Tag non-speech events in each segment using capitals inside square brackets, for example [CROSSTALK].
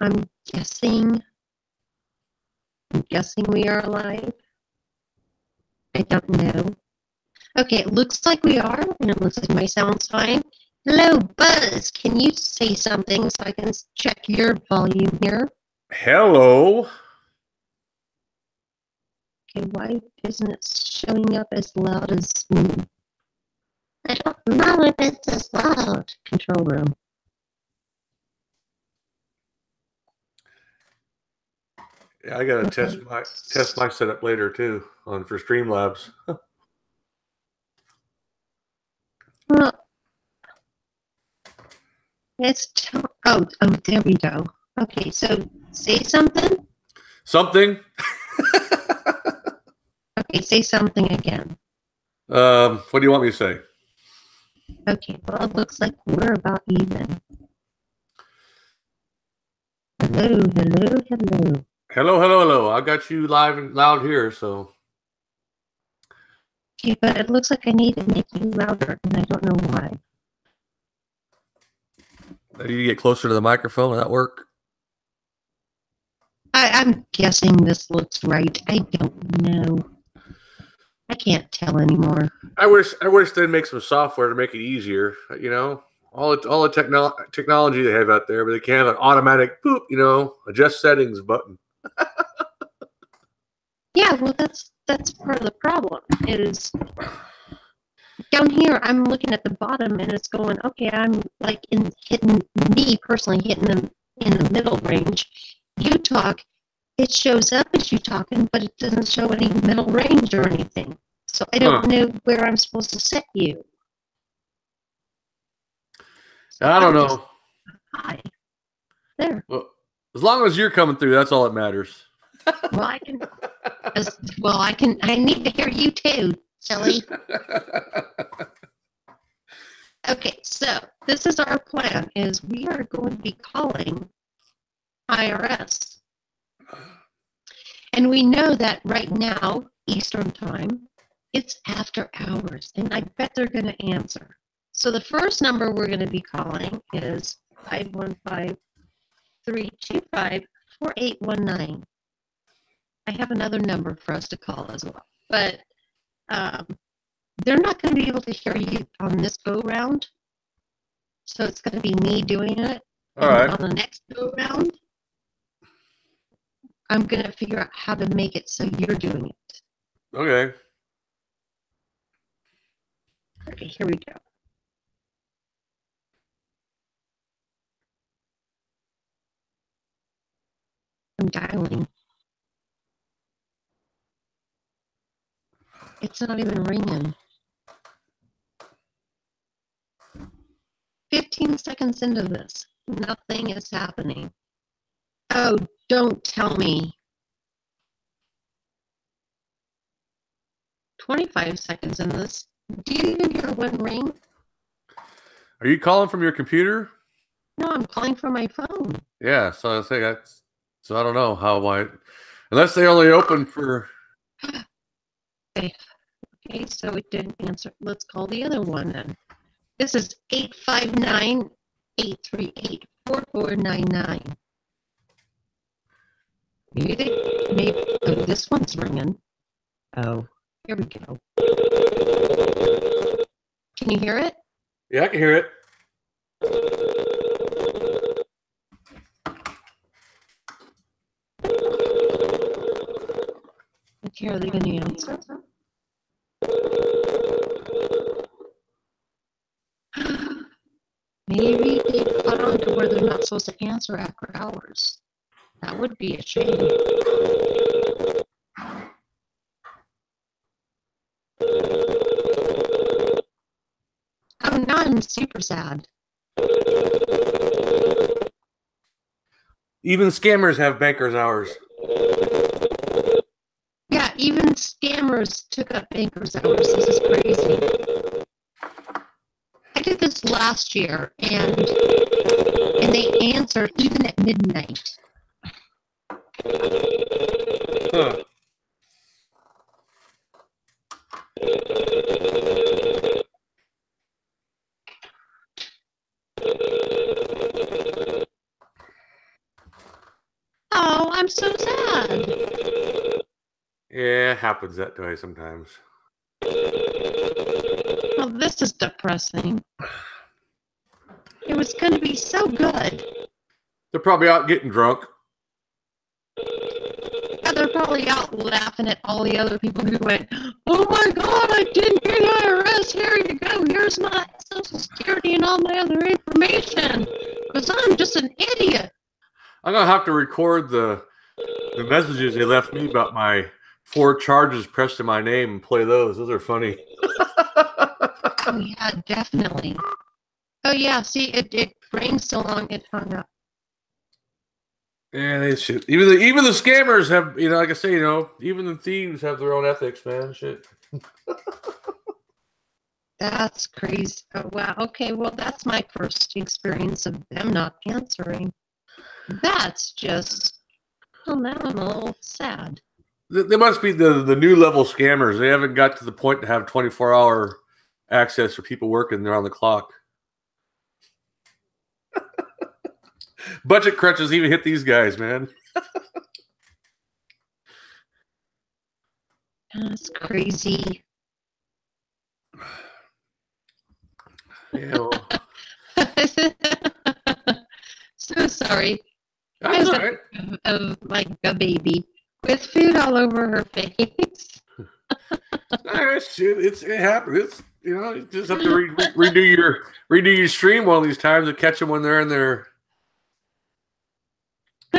I'm guessing. I'm guessing we are alive. I don't know. Okay, it looks like we are, and it looks like my sound's fine. Hello, Buzz. Can you say something so I can check your volume here? Hello. Okay, why isn't it showing up as loud as me? I don't know if it's as loud. Control room. I gotta test my test my setup later too on for Streamlabs. Well, it's t- oh oh there we go. Okay, so say something. Something. [LAUGHS] Okay, say something again. um, what do you want me to say? Okay, well it looks like we're about even. Hello, hello, hello. Hello, hello, hello. I got you live and loud here, so Okay, but it looks like I need to make you louder, and I don't know why. you get closer to the microphone. Will that work? I, I'm guessing this looks right. I don't know. I can't tell anymore. I wish I wish they'd make some software to make it easier. You know, all the, all the techno- technology they have out there, but they can't have an automatic boop. You know, adjust settings button. Yeah, well, that's that's part of the problem. Is down here, I'm looking at the bottom, and it's going, okay, I'm like in hitting me personally hitting them in the middle range. You talk, it shows up as you talking, but it doesn't show any middle range or anything. So I don't Huh. know where I'm supposed to set you. So I don't know. Hi. There. Well, as long as you're coming through, that's all that matters. Well, I can. Well, I can. I need to hear you too, silly. [LAUGHS] Okay, so this is our plan, is we are going to be calling IRS. And we know that right now, Eastern time, it's after hours, and I bet they're gonna answer. So the first number we're gonna be calling is five one five three two five four eight one nine. I have another number for us to call as well, but, um, they're not going to be able to hear you on this go round. So it's going to be me doing it. all right. On the next go round, I'm going to figure out how to make it so you're doing it. Okay. Okay, here we go. Dialing. It's not even ringing. 15 seconds into this, nothing is happening. Oh, don't tell me. 25 seconds in this. Do you even hear one ring? Are you calling from your computer? No, I'm calling from my phone. Yeah. So I say that's. So I don't know how I, unless they only open for. [SIGHS] Okay, so it didn't answer. Let's call the other one then. This is 859 838 4499. Maybe they, maybe, oh, this one's ringing. Oh, here we go. Can you hear it? Yeah, I can hear it. Okay, are they going to answer? Maybe they got on to where they're not supposed to answer after hours. That would be a shame. Oh, now I'm super sad. Even scammers have bankers hours. Yeah, even took up bankers hours. This is crazy. I did this last year, and and they answered even at midnight. Huh. Oh, I'm so sad. Yeah, it happens that way sometimes. Oh, this is depressing. It was going to be so good. They're probably out getting drunk. Yeah, they're probably out laughing at all the other people who went, Oh my God, I didn't get IRS. Here you go. Here's my social security and all my other information. Because I'm just an idiot. I'm gonna have to record the the messages they left me about my four charges pressed in my name and play those. Those are funny. [LAUGHS] Oh, yeah, definitely. Oh, yeah, see, it, it rained so long it hung up. Yeah, they should. Even the even the scammers have, you know, like I say, you know, even the thieves have their own ethics, man. Shit. [LAUGHS] That's crazy. Oh, wow. Okay, well, that's my first experience of them not answering. That's just, well, now I'm a little sad. They must be the the new level scammers. They haven't got to the point to have 24 hour access for people working there on the clock. [LAUGHS] Budget crunches even hit these guys, man. That's crazy. Yeah, well, [LAUGHS] so sorry that's right. of, of like a baby with food all over her face. Ah, shit, it's it happens. It's you know, you just have to re- re- [LAUGHS] redo your redo your stream one of these times to catch them when they're in there. [LAUGHS]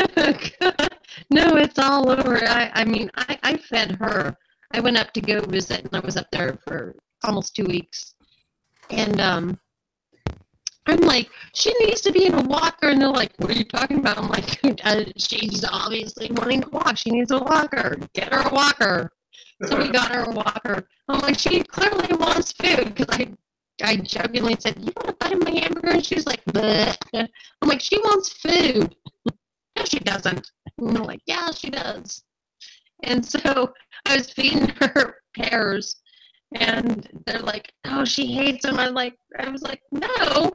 no, it's all over. I, I mean, I, I fed her. I went up to go visit, and I was up there for almost two weeks. And um, I'm like, she needs to be in a walker, and they're like, "What are you talking about?" I'm like, [LAUGHS] uh, "She's obviously wanting to walk. She needs a walker. Get her a walker." So we got her a walker. I'm like, she clearly wants food because I, I jokingly said, "You want to buy my hamburger?" And she's like, Bleh. "I'm like, she wants food." [LAUGHS] no, she doesn't. And I'm like, "Yeah, she does." And so I was feeding [LAUGHS] her pears, and they're like, "Oh, she hates them." I'm like, I was like, "No."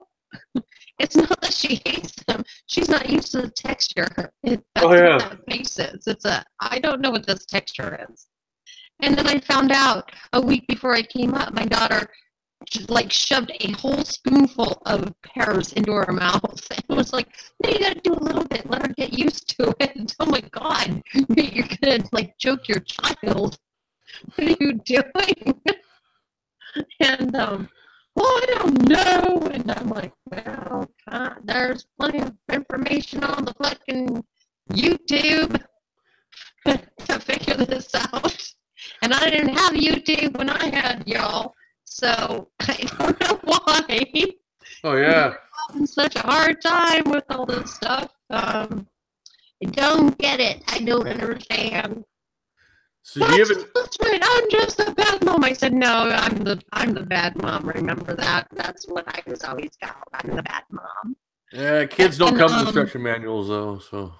[LAUGHS] It's not that she hates them. She's not used to the texture. It, [LAUGHS] that's Oh, yeah. that face is. It's a I don't know what this texture is. And then I found out a week before I came up, my daughter like shoved a whole spoonful of pears into her [LAUGHS] mouth and was like, "No, you gotta do a little bit. Let her get used to it." Oh my god, you're gonna like choke your child. What are you doing? and um, well, I don't know. And I'm like, well, God, there's plenty of information on the fucking YouTube [LAUGHS] to figure this out. And I didn't have YouTube when I had y'all. So [LAUGHS] I don't know why Oh yeah. [LAUGHS] having such a hard time with all this stuff. Um, I don't get it. I don't understand. So do you That's, have that's right. I'm just a bad mom. I said, no, I'm the I'm the bad mom. Remember that? That's what I was always called. I'm the bad mom. Yeah, kids don't And, come with um, instruction manuals though. So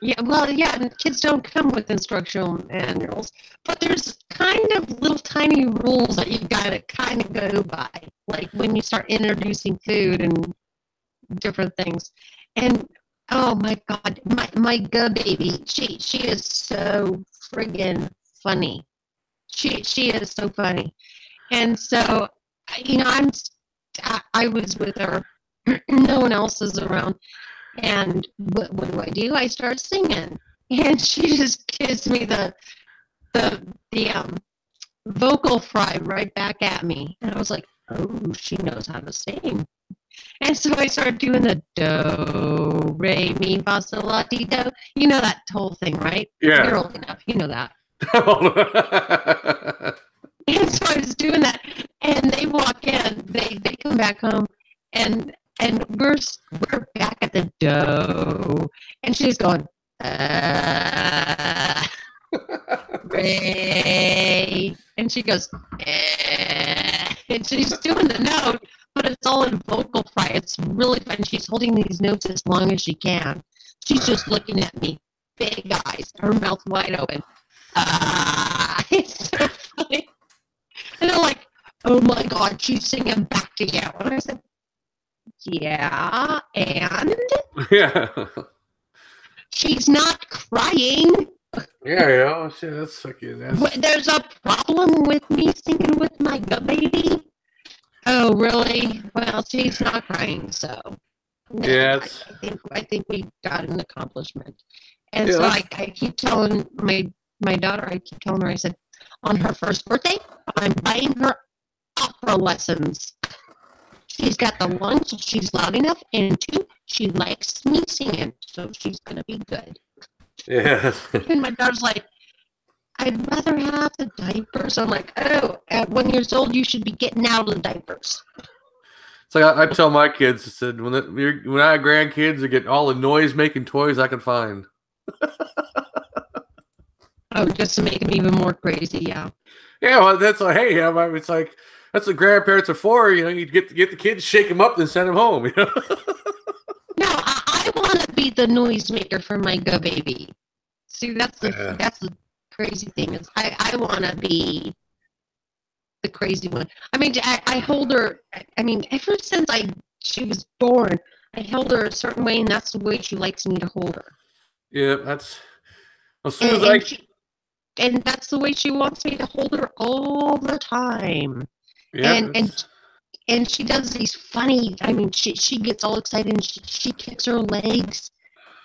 Yeah, well, yeah, and kids don't come with instructional manuals, but there's kind of little tiny rules that you've gotta kind of go by, like when you start introducing food and different things. And oh my God, my my good baby, she she is so friggin' funny. She she is so funny, and so you know I'm I was with her, [CLEARS THROAT] no one else is around, and what, what do I do? I start singing, [LAUGHS] and she just gives me the the the um vocal fry right back at me, and I was like, oh, she knows how to sing. And so I started doing the do, re, mi, fa, sol, la, ti, do. You know that whole thing, right? Yeah. You're old enough. You know that. [LAUGHS] And so I was doing that, and they walk in. They they come back home, and and we're we're back at the do. and she's going, uh, [LAUGHS] Ray, and she goes, eh, and she's doing the note, but it's all in vocal fry. It's really fun. She's holding these notes as long as she can. She's just looking at me, big eyes, her mouth wide open. Ah, [LAUGHS] it's so funny. And I'm like, oh my God, she's singing back to you. And I said, yeah, and yeah. [LAUGHS] she's not crying. Yeah, know, shit, that's fucking. That's, there's a problem with me singing with my gut baby. Oh, really? Well, she's not crying, so. no, Yeah, I, I think I think we got an accomplishment. And Yeah, so I, I keep telling my my daughter, I keep telling her, I said, on her first birthday, I'm buying her opera lessons. She's got the one, she's loud enough, and two, she likes me singing, so she's gonna be good. yeah. And my daughter's like, I'd rather have the diapers. I'm like, oh, at one years old, you should be getting out of the diapers. It's like I, I tell my kids, I said when the, when I have grandkids, I get all the noise making toys I can find. [LAUGHS] Oh, just to make them even more crazy, yeah. Yeah, well, that's like, hey, yeah, it's like that's what grandparents are for. You know, you get get the kids, shake them up, then send them home. You know. [LAUGHS] No, I, I want to be the noisemaker for my go baby. See, that's the Yeah. that's the crazy thing is I I want to be the crazy one. I mean, I, I hold her. I- mean, ever since I she was born, I held her a certain way, and that's the way she likes me to hold her. yeah, that's as soon And, as I and, she, and that's the way she wants me to hold her all the time. yeah, and and and she does these funny. I mean, she she gets all excited and she, she kicks her legs,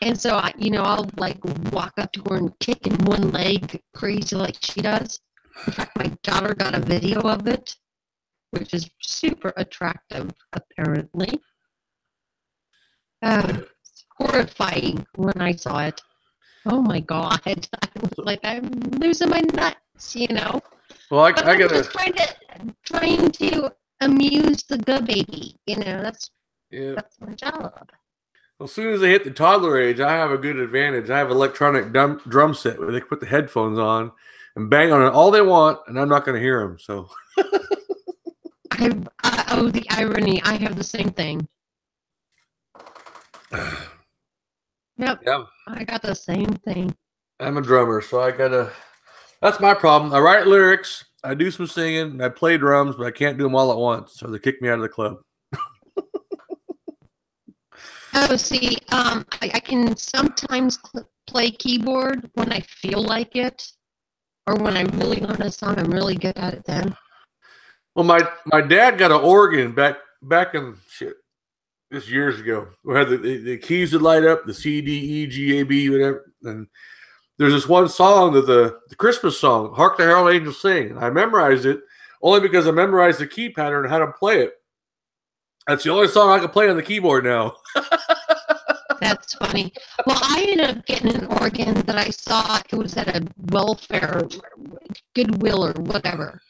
and so I, you know, I'll like walk up to her and kick in one leg crazy like she does. In fact, my daughter got a video of it, which is super attractive, apparently. Uh, horrifying when I saw it. Oh my god! [LAUGHS] I was like, I'm losing my nuts, you know. well, I, But I gotta trying to trying to amuse the good baby. You know, that's yeah. that's my job. As soon as they hit the toddler age, I have a good advantage. I have an electronic drum, drum set where they can put the headphones on and bang on it all they want, and I'm not going to hear them. So [LAUGHS] I, I oh the irony. I have the same thing. [SIGHS] Yep, yeah, I got the same thing. I'm a drummer, so I gotta. That's my problem. I write lyrics, I do some singing, and I play drums, but I can't do them all at once, so they kick me out of the club. Oh, see, um, I, I can sometimes play keyboard when I feel like it, or when I really learn a song. I'm really good at it then. Well, my my dad got an organ back back in shit this years ago. We had the, the, the keys would light up, the C D E G A B whatever, and there's this one song that the the Christmas song, "Hark the Herald Angels Sing." I memorized it only because I memorized the key pattern and how to play it. That's the only song I can play on the keyboard now. [LAUGHS] That's funny. Well, I ended up getting an organ that I saw. It was at a welfare, Goodwill or whatever.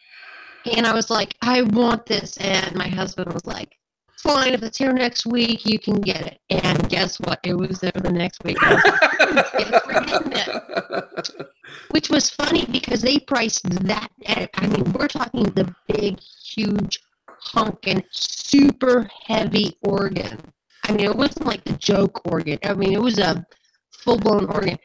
And I was like, I want this. And my husband was like, fine, if it's here next week, you can get it. And guess what? It was there the next week. Was like, "Yes, we're getting it." Which was funny because they priced that. At, I mean, we're talking the big, huge, honking, super heavy organ. I mean, it wasn't like the joke organ. I mean, it was a full blown organ.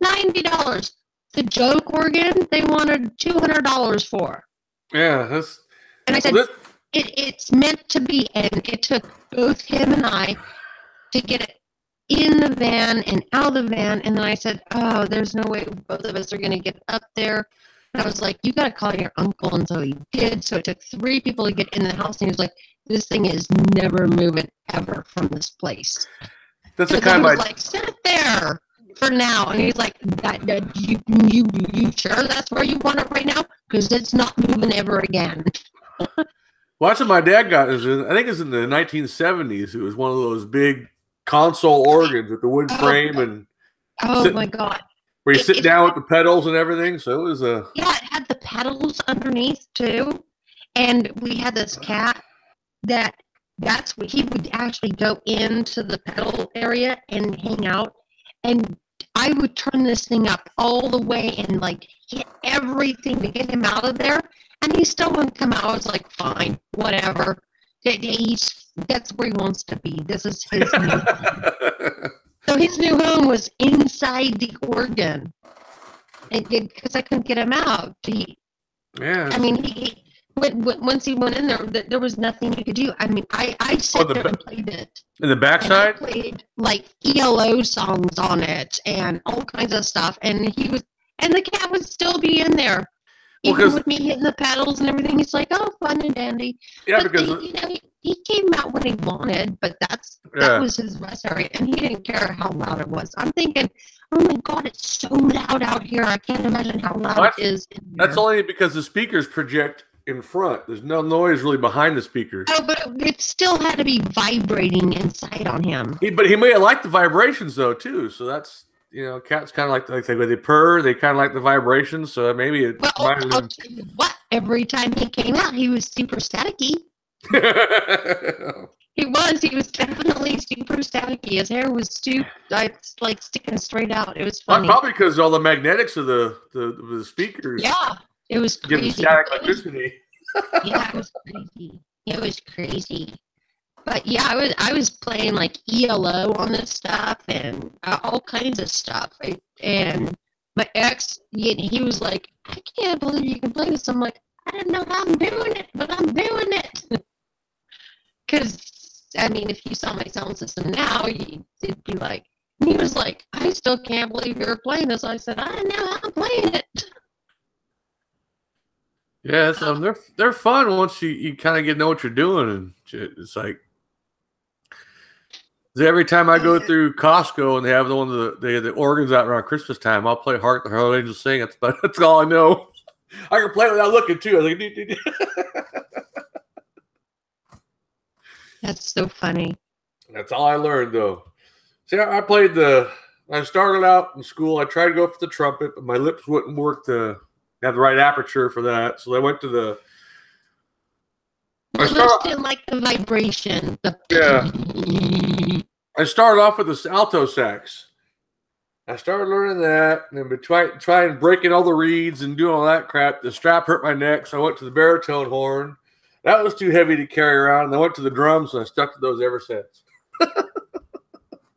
Ninety dollars. The joke organ they wanted two hundred dollars for. yeah, that's And I said, this- it, it's meant to be. And it took both him and I to get it in the van and out of the van. And then I said, oh, there's no way both of us are going to get up there. And I was like, you got to call your uncle. And so he did. So it took three people to get in the house. And he was like, this thing is never moving ever from this place. that's the kind of like, sit there for now. And he's like, that, that, you, you, you sure that's where you want it right now? Because it's not moving ever again. Well, that's what my dad got. Is I think it's in the 1970s. It was one of those big console organs with the wood Oh, frame and Oh Sit- my God. where you It- sit it- down with the pedals and everything. So it was a Yeah, it had the pedals underneath too. And we had this cat that that's what he would actually go into the pedal area and hang out. And I would turn this thing up all the way and like hit everything to get him out of there. And he still wouldn't come out. I was like, fine, whatever. He's that's where he wants to be. This is his new [LAUGHS] home. So his new home was inside the organ. It because I couldn't get him out. He, yeah. I mean, he when, when, once he went in there, th- there was nothing you could do. I mean, I I sat Oh, the there and played it. In the backside? played like ELO songs on it and all kinds of stuff. And he was, and the cat would still be in there. Well, Even with me hitting the pedals and everything, he's like, "Oh, fun and dandy." Yeah, But because they- you know, he, he came out when he wanted, but that's Yeah. that was his rest area, and he didn't care how loud it was. I'm thinking, "Oh my God, it's so loud out here! I can't imagine how loud That's- it is." In that's only because the speakers project in front. There's no noise really behind the speakers. Oh, but it still had to be vibrating inside on him. He, but he may have liked the vibrations though too. So that's you know, cats kind of like like they, they purr, they kind of like the vibrations. So maybe it Well, I'll tell you what. Every time he came out, he was super staticky. [LAUGHS] He was. He was definitely super staticky. His hair was super, like, like sticking straight out. It was Well, funny. probably because all the magnetics of the the, the speakers Yeah, it was give crazy. static electricity. [LAUGHS] yeah, it was crazy. It was crazy. But yeah, I was I was playing like ELO on this stuff and uh, all kinds of stuff. I, and my ex, he, he was like, "I can't believe you can play this." I'm like, "I don't know how I'm doing it, but I'm doing it." [LAUGHS] Because I mean, if you saw my sound system now, you, it'd be like. He was like, "I still can't believe you're playing this." I said, "I don't know how I'm playing it." [LAUGHS] Yeah, so um, they're they're fun once you, you kind of get to know what you're doing and. It's like every time I go through Costco and they have the one the they have the organs out around Christmas time, I'll play "Hark the Herald Angels Sing." That's about, [LAUGHS] that's all I know. I can play it without looking too. I was like. [LAUGHS] That's so funny. that's all I learned though. See, I I played the. I started out in school. I tried to go for the trumpet, but my lips wouldn't work to have the right aperture for that. So I went to the. I I start- like the vibration. The Yeah. I started off with the alto sax. I started learning that, and then between trying breaking all the reeds and doing all that crap, the strap hurt my neck, so I went to the baritone horn. That was too heavy to carry around. And I went to the drums, and I stuck to those ever since. [LAUGHS]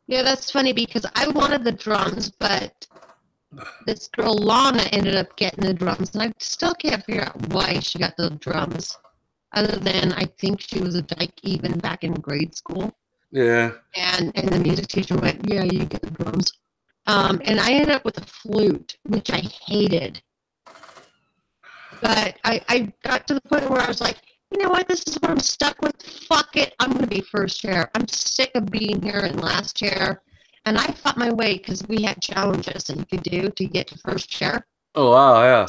Yeah, that's funny because I wanted the drums, but this girl Lana ended up getting the drums, and I still can't figure out why she got the drums. Other than I think she was a dyke even back in grade school, Yeah, and and the music teacher went, "Yeah, you get the drums." Um, and I ended up with a flute, which I hated. But I, I got to the point where I was like, you know what, this is what I'm stuck with. Fuck it, I'm gonna be first chair. I'm sick of being here in last chair. And I fought my way because we had challenges that you could do to get to first chair. Oh wow, yeah.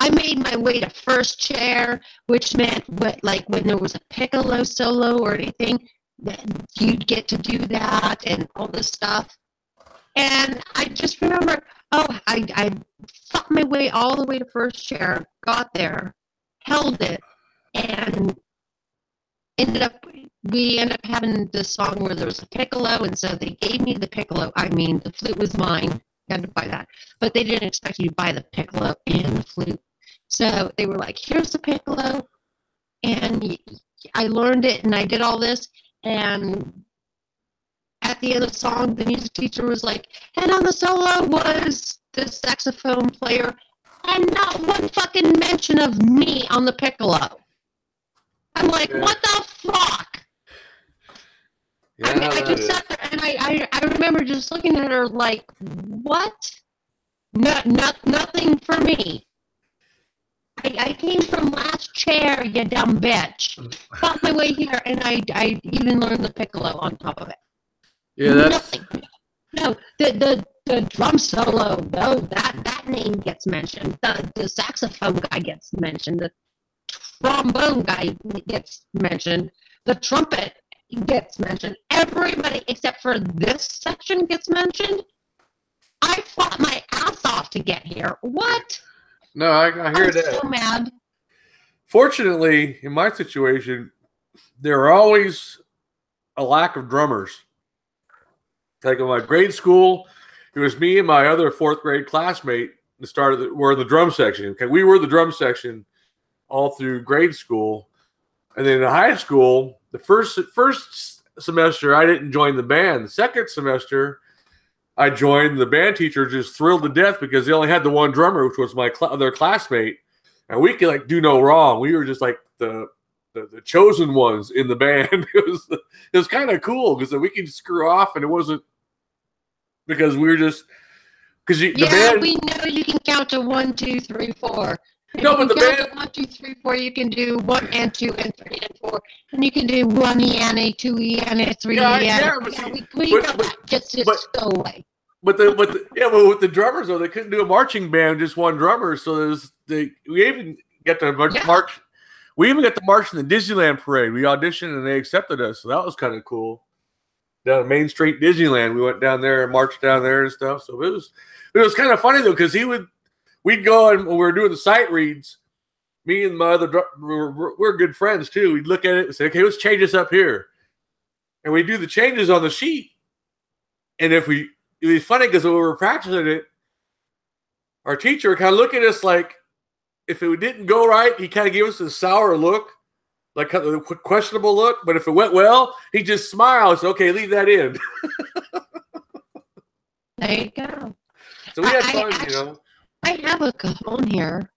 I made my way to first chair, which meant what like when there was a piccolo solo or anything, that you'd get to do that and all this stuff. And I just remember, oh, I, I fought my way all the way to first chair, got there, held it, and ended up we ended up having this song where there was a piccolo, and so they gave me the piccolo. I mean, the flute was mine. I had to buy that, but they didn't expect you to buy the piccolo and the flute. So they were like, "Here's the piccolo," and I learned it, and I did all this, and at the end of the song, the music teacher was like, "And on the solo was the saxophone player, and not one fucking mention of me on the piccolo." I'm like, Yeah. "What the fuck?" Yeah, I, mean, I just is- sat there and I, I, I remember just looking at her like, what? Not, not, nothing for me. I, I came from last chair, you dumb bitch. Fought my way here, and I, I even learned the piccolo on top of it. yeah, that's Nothing. No, the, the, the drum solo, though, that, that name gets mentioned. The, the saxophone guy gets mentioned. The trombone guy gets mentioned. The trumpet gets mentioned. Everybody except for this section gets mentioned. I fought my ass off to get here. What? no. I, I hear I'm that. so mad. Fortunately, in my situation, there are always a lack of drummers. Like in my grade school, it was me and my other fourth grade classmate that started. The, were in the drum section. Okay, we were the drum section all through grade school, and then in high school, the first first semester I didn't join the band. The second semester, I joined. The band teacher just thrilled to death because they only had the one drummer, which was my cl- other classmate. and we could like do no wrong. We were just like the the, the chosen ones in the band. [LAUGHS] it was it was kind of cool because we could screw off, and it wasn't because we were just because the Yeah, band. we know you can count to one, two, three, four. No, but the count band- one, two, three, four. You can do one and two and three and four, and you can do one E and a, two E and a, three Yeah, E and yeah, a. but Yeah, see, we, we but- but- that. Just, just but- go away. But the but the, yeah, but with the drummers though, they couldn't do a marching band, just one drummer. So there's they we even got to march, Yeah. march. We even got to march in the Disneyland parade. We auditioned and they accepted us, so that was kind of cool. Down Main Street Disneyland, we went down there and marched down there and stuff. So it was it was kind of funny though because he would we'd go and when we were doing the sight reads. Me and my other we're, we're, good friends too. We'd look at it and say, "Okay, let's change this up here," and we do the changes on the sheet. And if we it was funny because when we were practicing it, our teacher kind of looked at us like if it didn't go right, he kind of gave us a sour look, like kind of a questionable look. But if it went well, he just smiles. Okay, leave that in. [LAUGHS] There you go. So we had I- I fun, you know. I have a cajon here.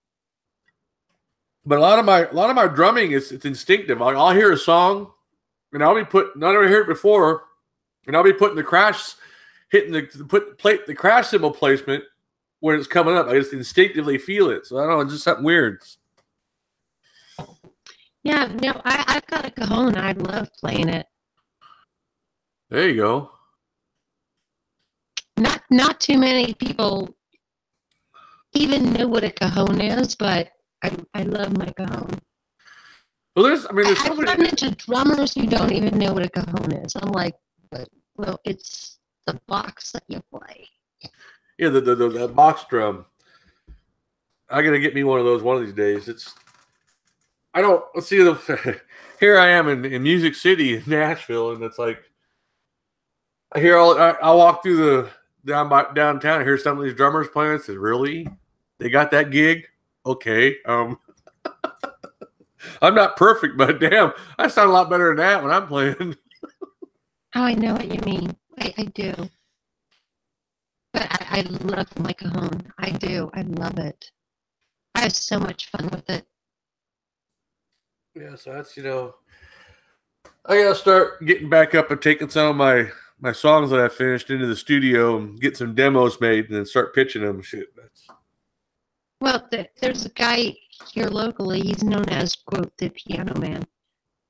But a lot of my a lot of my drumming is it's instinctive. Like I'll hear a song, and I'll be put. Not ever heard it before, and I'll be putting the crash, hitting the, the put plate the crash cymbal placement when it's coming up. I just instinctively feel it. So I don't know, it's just something weird. Yeah, no, I, I've got a cajon. I love playing it. There you go. Not not too many people even know what a cajon is, but I, I love my cajon. Well, there's. I mean, there's I- so I've many. run into drummers who don't even know what a cajon is. I'm like, but, well, it's the box that you play. Yeah, the, the, the, the box drum. I gotta get me one of those one of these days. It's I don't let's see the [LAUGHS] here I am in, in Music City, in Nashville, and it's like I hear all I, I walk through the down by downtown, I hear some of these drummers playing. I said, Really? They got that gig? Okay. Um [LAUGHS] I'm not perfect, but damn, I sound a lot better than that when I'm playing. [LAUGHS] Oh, I know what you mean. I, I do. But I, I love my cajon. I do. I love it. I have so much fun with it. Yeah, so that's you know, I gotta start getting back up and taking some of my my songs that I finished into the studio and get some demos made and then start pitching them. Shit, that's Well, th- there's a guy here locally. He's known as quote the piano man.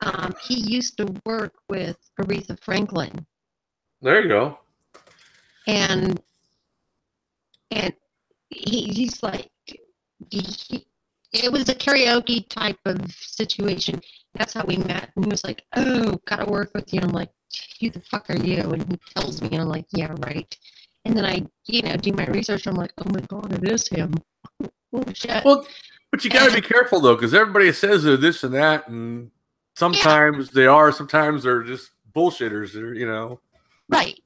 Um, he used to work with Aretha Franklin, there you go. and and he, he's like, he, it was a karaoke type of situation. That's how we met. And he was like, "Oh, gotta work with you." I'm like, "Who the fuck are you?" And he tells me, and I'm like, "Yeah, right." And then I, you know, do my research. I'm like, "Oh my god, it is him." [LAUGHS] oh shit. Well, but you gotta be careful though, because everybody says they're this and that, and sometimes they are, sometimes they're just bullshitters. They're you know. Right.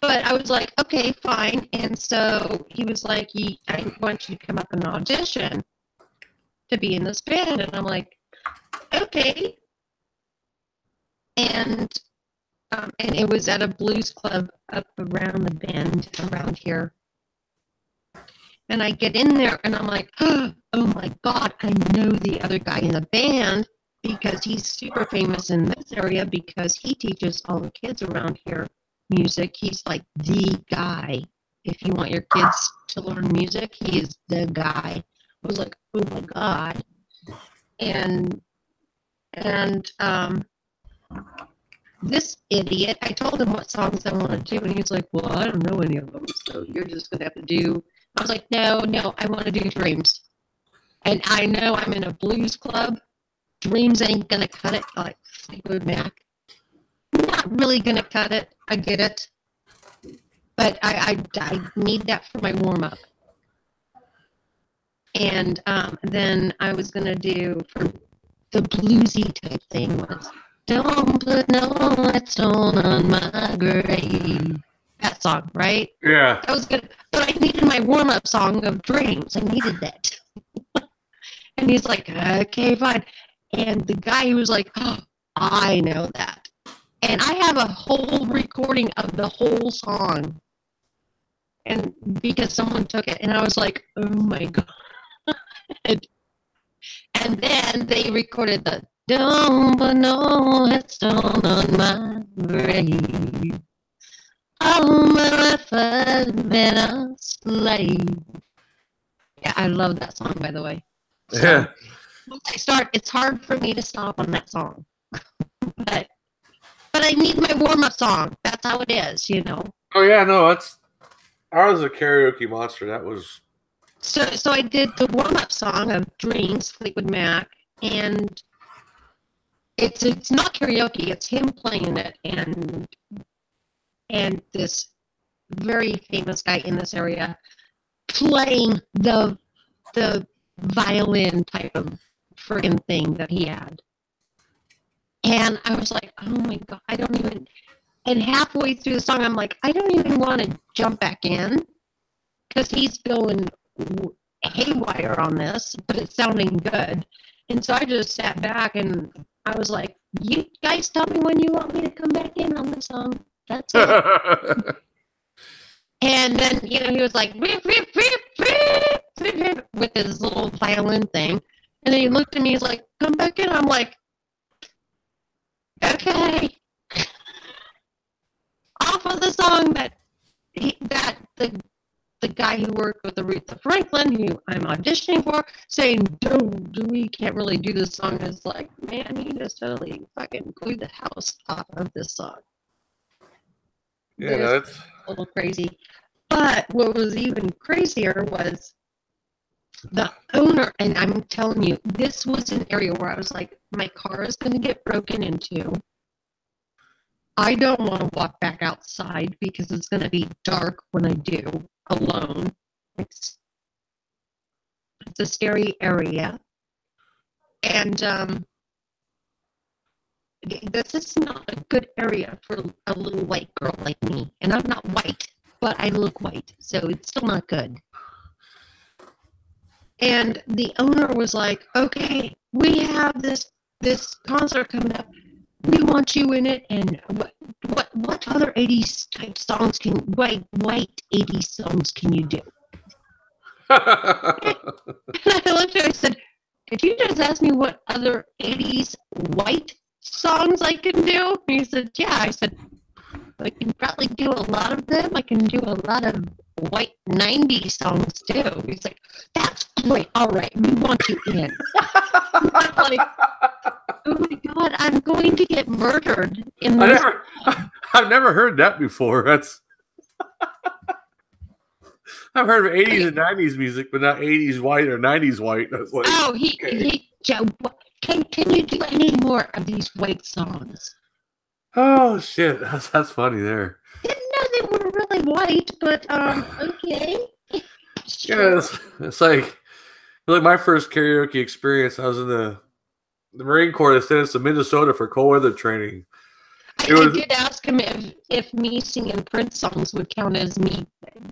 But I was like, okay, fine. And so he was like, I want you to come up and audition to be in this band. And I'm like, okay. And um, and it was at a blues club up around the bend around here. And I get in there and I'm like, oh my God, I know the other guy in the band because he's super famous in this area because he teaches all the kids around here music. He's like the guy. If you want your kids to learn music, he is the guy. I was like, oh my God. And and um this idiot, I told him what songs I want to do, and he's like, Well, I don't know any of them, so you're just gonna have to do I was like, No, no, I want to do dreams. And I know I'm in a blues club. Dreams ain't gonna cut it like Fleetwood Mac. Not really gonna cut it. I get it. But I I, I need that for my warm up. And um, then I was gonna do for the bluesy type thing was don't put no stone on my grave. That song, right? Yeah. That was good. But I needed my warm up song of dreams. I needed that. [LAUGHS] and he's like, okay, fine. And the guy who was like, oh, I know that. And I have a whole recording of the whole song. And because someone took it, and I was like, oh my [LAUGHS] God. And then they recorded the Don't put no headstone on my grave. Oh, my life I've been a slave. Yeah, I love that song, by the way. So, Yeah. Once I start, it's hard for me to stop on that song. [LAUGHS] but but I need my warm up song. That's how it is, you know. Oh yeah, no, that's I was a karaoke monster. That was So so I did the warm up song of Dreams, Fleetwood Mac, and it's it's not karaoke, it's him playing it and and this very famous guy in this area playing the the violin type of friggin' thing that he had. And I was like, oh my god, I don't even and halfway through the song I'm like, I don't even want to jump back in because he's going haywire on this, but it's sounding good. And so I just sat back and I was like, "You guys tell me when you want me to come back in on the song. That's it." [LAUGHS] and then you know he was like "Beep, beep, beep, beep, beep, beep," with his little violin thing, and then he looked at me. He's like, "Come back in." I'm like, "Okay." [LAUGHS] Off of the song that he, that the the guy who worked with Aretha Franklin, who I'm auditioning for, saying, "Dude, we can't really do this song." It's like, man, he just totally fucking blew the house off of this song. yeah, it's A little crazy. But what was even crazier was the owner, and I'm telling you, this was an area where I was like, my car is going to get broken into. I don't want to walk back outside because it's going to be dark when I do alone. It's, it's a scary area. And um, this is not a good area for a little white girl like me. And I'm not white, but I look white, so it's still not good. And the owner was like, "Okay, we have this this concert coming up. We want you in it. And what what what other '80s type songs can white white '80s songs can you do?" And I looked at her. and said, "Did you just ask me what other '80s white songs I can do?" And he said, "Yeah." I said, "I can probably do a lot of them. I can do a lot of white '90s songs too." He's like, "That's great. All right, we want you in." [LAUGHS] Like, "Oh my god, I'm going to get murdered in I this." never, [LAUGHS] I've never heard that before. That's I've heard of 80s and 90s music, but not 80s white or 90s white. I was like, Oh, he, okay. he, Joe, can can you do any more of these white songs? oh shit, [LAUGHS] that's, that's funny there. Didn't know they were really white, but um, [SIGHS] okay. Yeah, it's, it's like like my first karaoke experience. I was in the the Marine Corps. They sent us to Minnesota for cold weather training. I, it I was- did ask him if if me singing Prince songs would count as me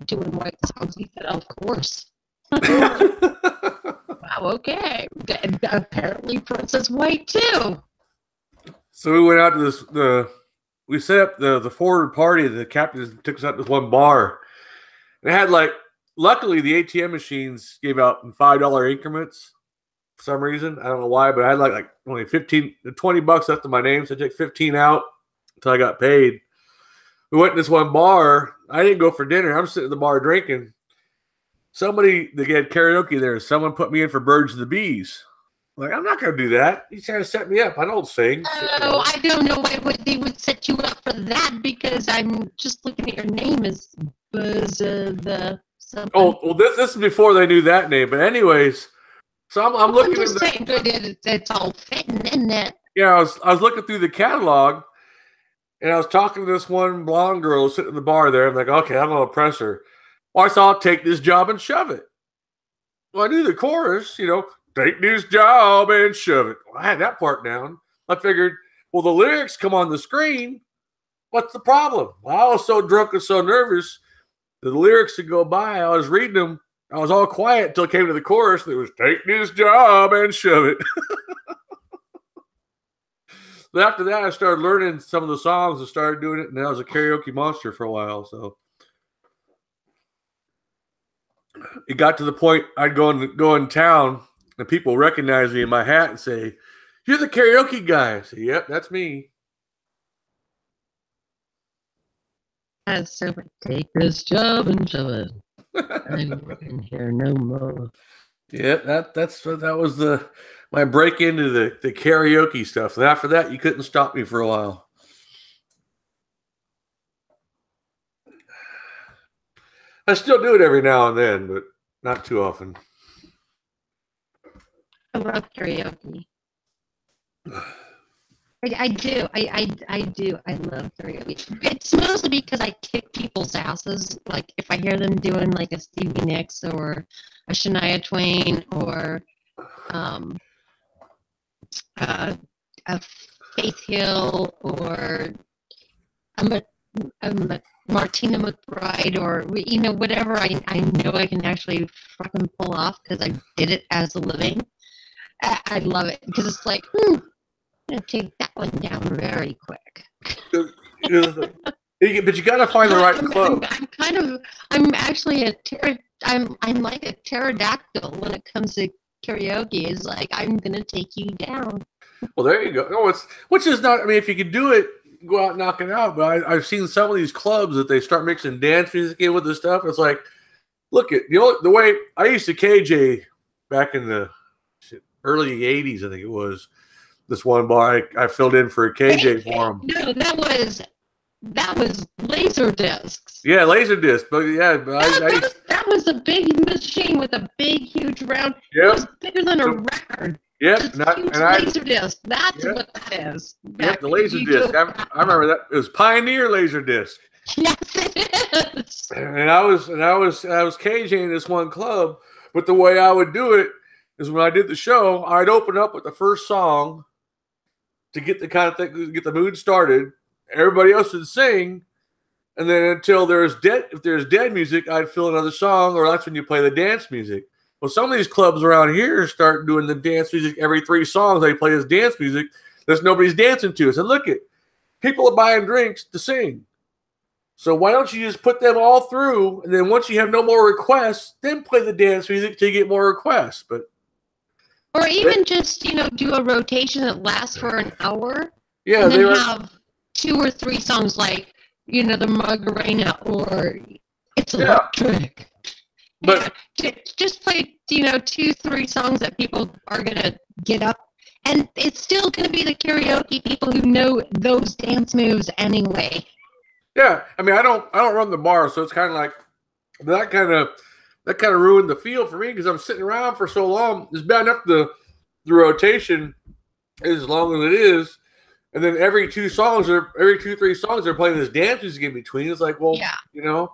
doing white songs. He said, "Of course." [LAUGHS] Wow, okay. And apparently, Prince is white too. So we went out to this the we set up the the forward party. The captain took us out to this one bar. And it had like luckily the ATM machines gave out in five dollar increments for some reason. I don't know why, but I had like like only 15 20 bucks left in my name, so I took 15 out until I got paid. We went to this one bar. I didn't go for dinner. I'm sitting at the bar drinking. Somebody they had karaoke there. Someone put me in for Birds of the Bees. Like, I'm not gonna do that. He's trying to set me up. I don't sing. Oh, I don't know why would they would set you up for that because I'm just looking at your name as Buzz uh, the something. Oh, well, this this is before they knew that name. But anyways, so I'm, I'm looking at the, it's all fitting in that. yeah, I was I was looking through the catalog, and I was talking to this one blonde girl sitting in the bar there. I'm like, okay, I'm gonna press her. Well, I saw I'll take this job and shove it. Well, I knew the chorus, you know, take this job and shove it. Well, I had that part down. I figured, well, the lyrics come on the screen. What's the problem? Well, I was so drunk and so nervous. The lyrics would go by. I was reading them. I was all quiet until it came to the chorus. It was take this job and shove it. [LAUGHS] But after that, I started learning some of the songs and started doing it. And I was a karaoke monster for a while. So it got to the point I'd go in go in town and people recognize me in my hat and say, "You're the karaoke guy." I say, "Yep, that's me." As so take this job and shove it. I'm working here no more. Yeah, that that's that was the my break into the the karaoke stuff. And after that, you couldn't stop me for a while. I still do it every now and then, but not too often. I love karaoke. [SIGHS] [LAUGHS] I, I do. I, I I do. I love karaoke. It's mostly because I kick people's asses. Like if I hear them doing like a Stevie Nicks or a Shania Twain or um, uh, a Faith Hill or a, a Martina McBride or you know whatever I, I know I can actually fucking pull off because I did it as a living. I, I love it because it's like, hmm, I'm gonna take that one down very quick. but you got to find the right [LAUGHS] club. I'm, kind of, I'm actually a ter- I'm I'm like a pterodactyl when it comes to karaoke. Is like I'm gonna take you down. Well, there you go. No, it's which is not. I mean, if you could do it, go out and knock it out. But I, have seen some of these clubs that they start mixing dance music in with the stuff. It's like, look at you know the way I used to KJ back in the early '80s. I think it was this one bar I, I filled in for a KJ for him. No, that was that was laser discs. Yeah, laser disc. But yeah, that, I, I that, was, that, was, a big machine with a big, huge round. Yep. It was bigger than a record. Yep, not, and laser I, disc. That's yep. what that is. Yep, the laser disc. I, I, remember that. It was Pioneer laser disc. [LAUGHS] Yes, it is. And I was and I was I was KJing this one club, but the way I would do it is when I did the show, I'd open up with the first song to get the kind of thing, get the mood started. Everybody else would sing, and then until there's dead, if there's dead music, I'd fill another song, or that's when you play the dance music. Well, some of these clubs around here start doing the dance music every three songs. They play this dance music that nobody's dancing to. It. So look at people are buying drinks to sing. So why don't you just put them all through, and then once you have no more requests, then play the dance music to get more requests. But or even just you know do a rotation that lasts for an hour. Yeah, and then were... have two or three songs like you know the Macarena or It's yeah. Electric. But yeah, just play you know two three songs that people are gonna get up and it's still going to be the karaoke people who know those dance moves anyway. Yeah, I mean, I don't, I don't run the bar, so it's kind of like that kind of that kind of ruined the feel for me because I'm sitting around for so long. It's bad enough the the rotation is as long as it is, and then every two songs or every two three songs they're playing this dance music in between. It's like, well, yeah. you know,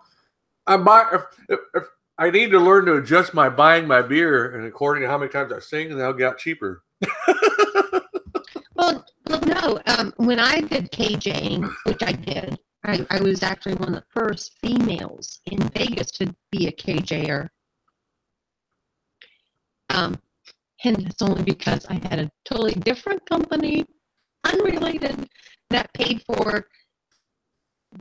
I'm buy if, if, if, I need to learn to adjust my buying my beer and according to how many times I sing, and they'll get cheaper. [LAUGHS] well, well, no. Um, when I did KJing, which I did, I, I was actually one of the first females in Vegas to be a KJer. Um, and it's only because I had a totally different company, unrelated, that paid for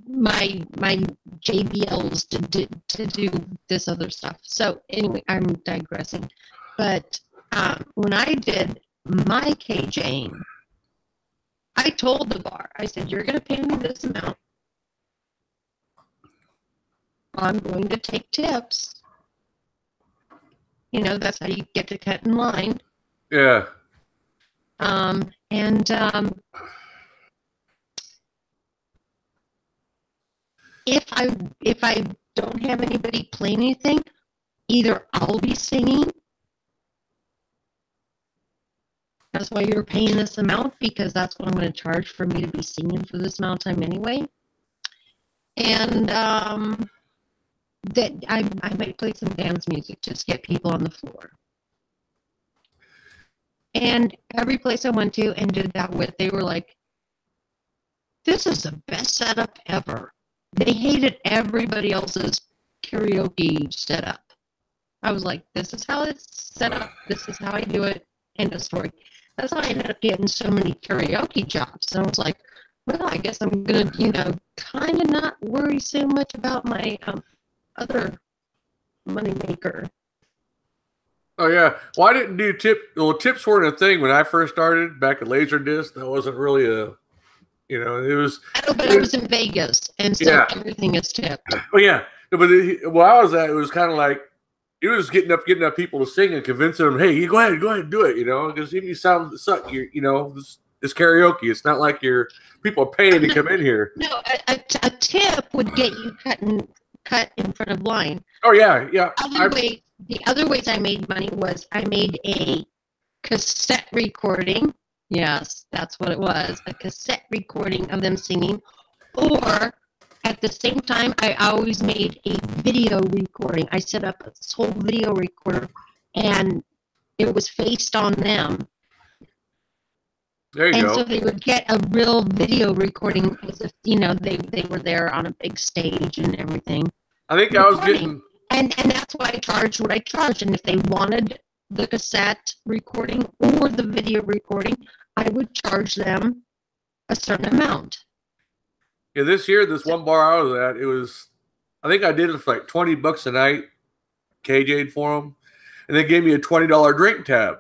my my JBLs to do, to do this other stuff. So anyway, I'm digressing. But um, when I did my KJing, I told the bar, I said, "You're going to pay me this amount I'm going to take tips. You know, that's how you get to cut in line. Yeah. Um, and um, if I if I don't have anybody play anything, either I'll be singing. That's why you're paying this amount because that's what I'm going to charge for me to be singing for this amount of time anyway. And um, that I, I might play some dance music, just get people on the floor. And every place I went to and did that with, they were like, this is the best setup ever. They hated everybody else's karaoke setup. I was like, this is how it's set up. This is how I do it. End of story. That's how I ended up getting so many karaoke jobs. And I was like, well, I guess I'm going to, you know, kind of not worry so much about my um, other money maker. Oh yeah. Well, I didn't do tip. Well, tips weren't a thing when I first started back at Laserdisc. That wasn't really a, you know, it was. I know, but I was in Vegas, and so Yeah. everything is tipped. Oh yeah. No, But it, where I was at, it was kind of like it was getting up, getting up people to sing and convincing them, hey, you go ahead, go ahead, and do it. You know, because even you sound suck, you you know, this, it's karaoke. It's not like you're people are paying to come in here. No, a, a, a tip would get you cut in, cut in front of line. Oh yeah, yeah. Other I, way, the other ways I made money was I made a cassette recording. Yes, that's what it was. A cassette recording of them singing. Or at the same time, I always made a video recording. I set up a whole video recorder and it was faced on them. there you and go. so they would get a real video recording as if, you know, they, they were there on a big stage and everything. I think I was getting. And and that's why I charged what I charged. And if they wanted the cassette recording or the video recording, I would charge them a certain amount. Yeah, this year, this one bar I was at, it was, I think I did it for like 20 bucks a night, KJ'd for them, and they gave me a $20 drink tab.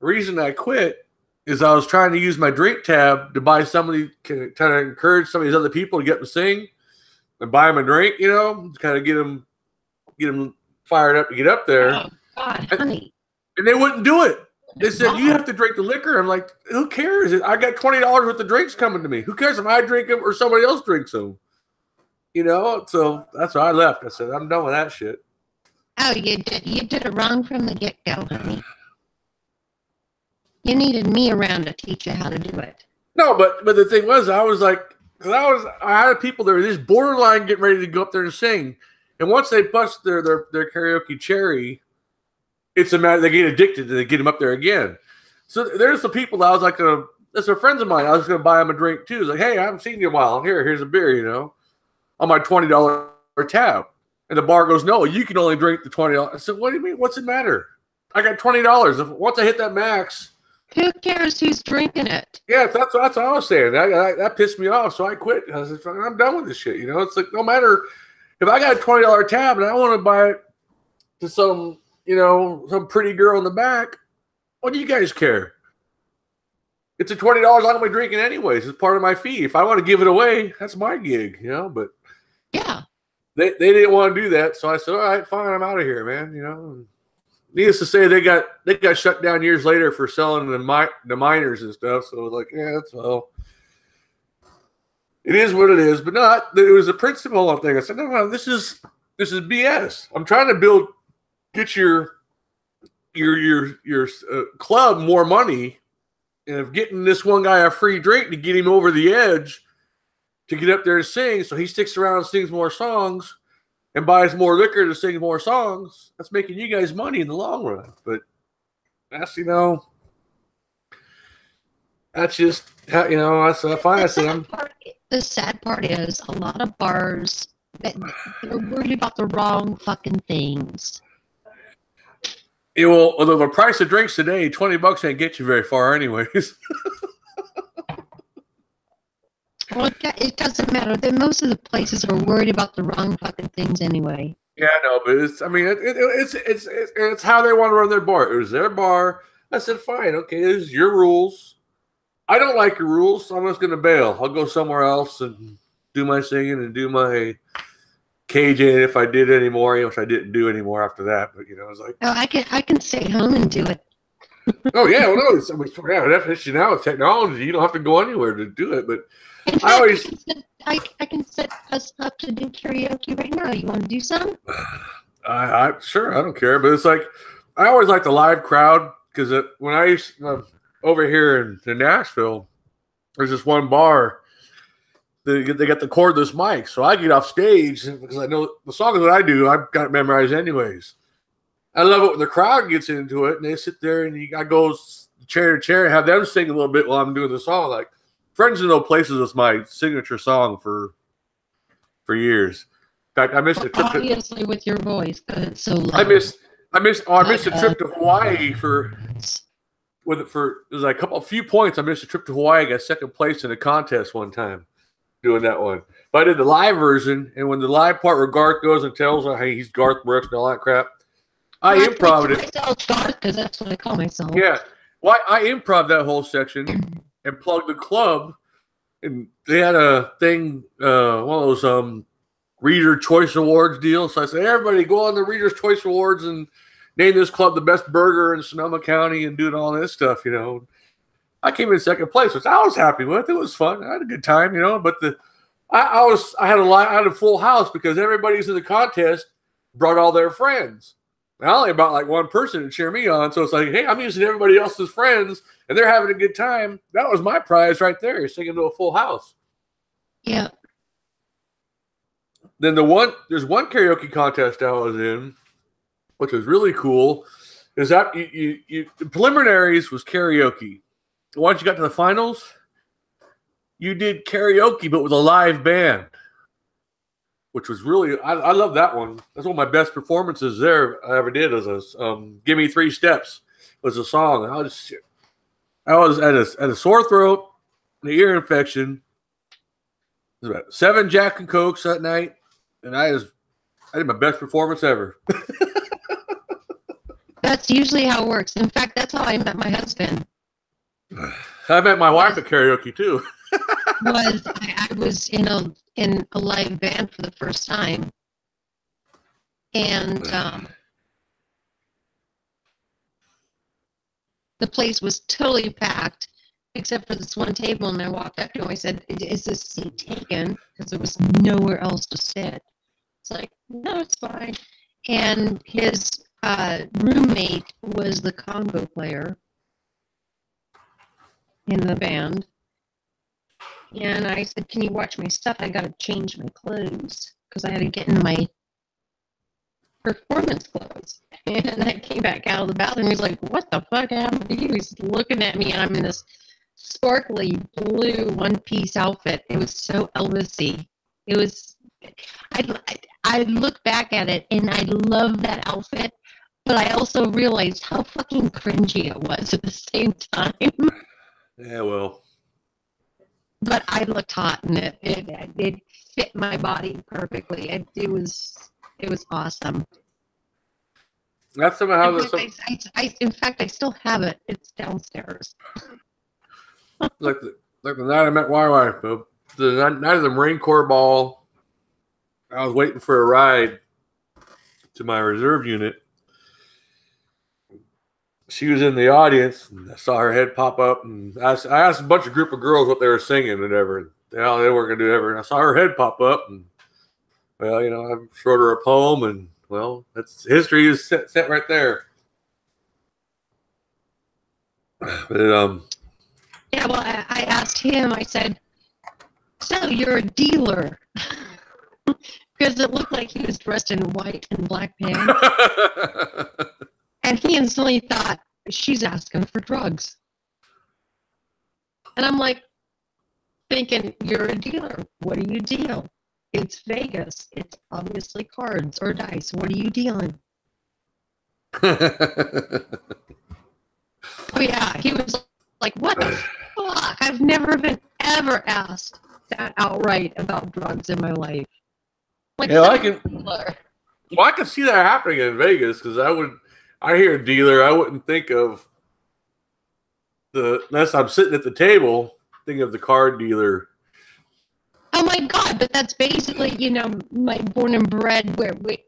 The reason I quit is I was trying to use my drink tab to buy somebody, kind of encourage some of these other people to get them to sing and buy them a drink, you know, kind of get them, get them fired up to get up there. Oh God, honey. And they wouldn't do it. They said you have to drink the liquor. I'm like, who cares? I got twenty dollars worth of drinks coming to me. Who cares if I drink them or somebody else drinks them? You know. So that's why I left. I said I'm done with that shit. Oh, you did you did it wrong from the get go, honey. You needed me around to teach you how to do it. No, but but the thing was, I was like, 'cause I was I had people that were just borderline getting ready to go up there and sing, and once they bust their their their karaoke cherry, it's a matter they get addicted and they get them up there again. So there's the people that I was like, uh, that's are friends of mine. I was going to buy them a drink too. Like, hey, I haven't seen you in a while. Here, here's a beer, you know, on my twenty dollar tab. And the bar goes, no, you can only drink the twenty dollars. I said, what do you mean? What's it matter? I got twenty dollars. Once I hit that max, Who cares who's drinking it? yeah, that's that's what I was saying. That, that, that pissed me off, so I quit. I said, "Fuck, I'm done with this shit. You know, it's like no matter if I got a twenty dollar tab and I want to buy it to some, you know, some pretty girl in the back. What do you guys care? It's a twenty dollars I'm gonna be drinking anyways. It's part of my fee. If I want to give it away, that's my gig, you know. But Yeah. they, they didn't want to do that, so I said, all right, fine, I'm out of here, man. You know. Needless to say, they got they got shut down years later for selling the mi- the minors and stuff. So it was like, yeah, that's well, it is what it is. But not it was a principle thing. I said, no, no, this is this is BS. I'm trying to build, get your your your your uh, club more money, and of getting this one guy a free drink to get him over the edge to get up there and sing, so he sticks around and sings more songs and buys more liquor to sing more songs, that's making you guys money in the long run. But that's you know, that's just how you know. That's uh, fine. I The said sad I'm part- the sad part is a lot of bars that they're worried about the wrong fucking things. it will. Although the price of drinks today, twenty bucks ain't get you very far, anyways. [LAUGHS] Well, it, doesn't matter. That most of the places are worried about the wrong fucking things anyway. yeah, I know, but it's. I mean, it, it, it's, it's it's it's how they want to run their bar. It was their bar. I said, fine, okay, this is your rules. I don't like your rules, so I'm just gonna bail. I'll go somewhere else and do my singing and do my KJ if I did anymore, which I didn't do anymore after that. But you know, I was like, Oh, I can I can stay home and do it. oh yeah, well, no, it's, I mean, yeah, definition now with technology, you don't have to go anywhere to do it. But In I fact, always- I, can set, I, I can set us up to do karaoke right now. You want to do some? [SIGHS] I, I sure I don't care, but it's like I always like the live crowd because when I used uh, over here in, in Nashville, there's this one bar. They, get- they got the cordless mic, so I get off stage because I know the songs that I do, I've got it memorized anyways. I love it when the crowd gets into it and they sit there and you, I go chair to chair and have them sing a little bit while I'm doing the song. Like "Friends in Low Places" is my signature song for for years. In fact, I missed a trip. To, Obviously, with your voice, because it's so loud. I missed I missed oh, I missed a trip to uh, Hawaii for with it for there's like a couple a few points. I missed a trip to Hawaii. I got second place in a contest one time doing that one. But I did the live version, and when the live part where Garth goes and tells her hey he's Garth Brooks and all that crap, I Well, improv it. to myself, God, because that's what I call myself. Yeah. Well, I improv that whole section [CLEARS THROAT] and plugged the club, and they had a thing, uh, one of those um, Reader Choice Awards deals. So I said, everybody go on the Reader's Choice Awards and name this club the best burger in Sonoma County and doing all this stuff, you know. I came in second place, which I was happy with. It was fun. I had a good time, you know. But the I, I was I had a lot I had a full house because everybody's in the contest brought all their friends. I only about like one person to cheer me on. So it's like, hey, I'm using everybody else's friends and they're having a good time. That was my prize right there, You're singing to a full house. Yeah. Then the one there's one karaoke contest I was in, which was really cool. Is that you, you, you the preliminaries was karaoke. Once you got to the finals, you did karaoke but with a live band, which was really I, I love that one. That's one of my best performances there I ever did. As a um, "Give Me Three Steps" was a song. I was I was at a at a sore throat, an ear infection. It was about seven Jack and Cokes that night, and I was I did my best performance ever. [LAUGHS] That's usually how it works. In fact, that's how I met my husband. [SIGHS] I met my wife at karaoke too. [LAUGHS] Was I, I was in a in a live band for the first time, and [SIGHS] um, the place was totally packed except for this one table. And I walked up to him. I said, "Is this seat taken?" Because there was nowhere else to sit. It's like, no, it's fine. And his uh, roommate was the conga player in the band. And I said, Can you watch my stuff? I got to change my clothes because I had to get in my performance clothes. And I came back out of the bathroom. He was like, What the fuck happened? He was looking at me, and I'm in this sparkly blue one piece outfit. It was so Elvisy. It was, I, I look back at it and I love that outfit, but I also realized how fucking cringy it was at the same time. [LAUGHS] Yeah, well, but I looked hot in it. It, it fit my body perfectly. It, it was it was awesome. that's somehow In fact, some, I, I, I, in fact, I still have it. It's downstairs. like the like the night I met uh, The night night of the Marine Corps ball, I was waiting for a ride to my reserve unit. She was in the audience, and I saw her head pop up, and I asked, I asked a bunch of group of girls what they were singing and whatever. And they, they weren't gonna do ever. And I saw her head pop up, and well, you know, I wrote her a poem, and well, that's history is set, set right there. [SIGHS] But um, Yeah, well, I, I asked him. I said, "So you're a dealer?" [LAUGHS] because it looked like he was dressed in white and black pants, [LAUGHS] and he instantly thought she's asking for drugs. And I'm like, thinking, "You're a dealer. What do you deal?" It's Vegas. It's obviously cards or dice. What are you dealing? [LAUGHS] Oh yeah, he was like, "What the fuck? I've never been ever asked that outright about drugs in my life." Like, Yeah, I can- well, I can see that happening in Vegas because I would, I hear a dealer, I wouldn't think of the unless I'm sitting at the table, think of the card dealer. Oh my god! But that's basically, you know, my born and bred. Where we,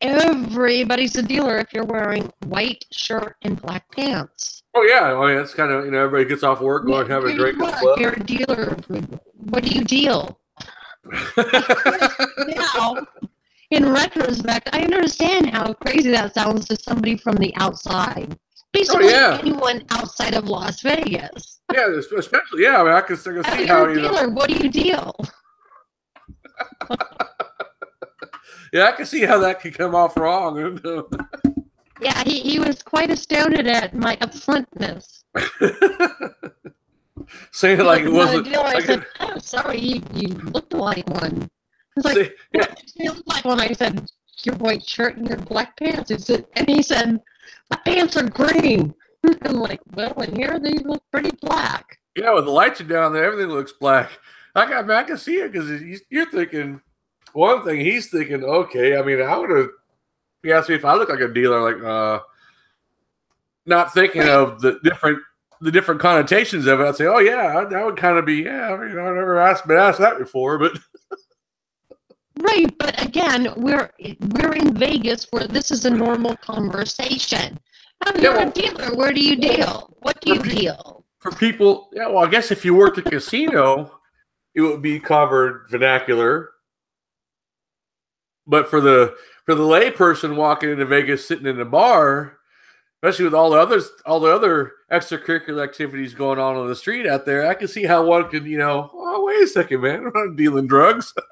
everybody's a dealer if you're wearing white shirt and black pants. Oh yeah, oh, I mean that's kind of you know everybody gets off work, go and have a drink you at the are, club. You're a dealer. What do you deal? [LAUGHS] now, in retrospect, I understand how crazy that sounds to somebody from the outside. Basically, oh, yeah. anyone outside of Las Vegas. yeah, especially yeah. I mean I can, I can Oh, see you're how a you know. dealer. What do you deal? [LAUGHS] Yeah, I can see how that could come off wrong. [LAUGHS] Yeah, he, he was quite astounded at my upfrontness. [LAUGHS] Saying like it wasn't. dealer. I Like said, oh, sorry, you, you looked like one. He's like, say- yeah, What does he look like when I said your white shirt and your black pants? He said, and he said, my pants are green. [LAUGHS] I'm like, well, in here they look pretty black. Yeah, with the lights are down there, everything looks black. I got, I can see it because you're thinking one thing. He's thinking, okay. I mean, I would have, he asked me if I look like a dealer, like uh, not thinking of the different the different connotations of it. I'd say, oh yeah, that would kind of be yeah. I mean, I've never asked been asked that before, but [LAUGHS] Right, but again, we're we're in Vegas where this is a normal conversation. Oh, Yeah, well- a dealer. Where do you deal? What do you pe- deal? for people, yeah. Well, I guess if you worked at a casino, it would be covered vernacular. But for the for the lay person walking into Vegas, sitting in a bar, especially with all the others, all the other extracurricular activities going on on the street out there, I can see how one could, you know, oh wait a second, man, I'm not dealing drugs. [LAUGHS]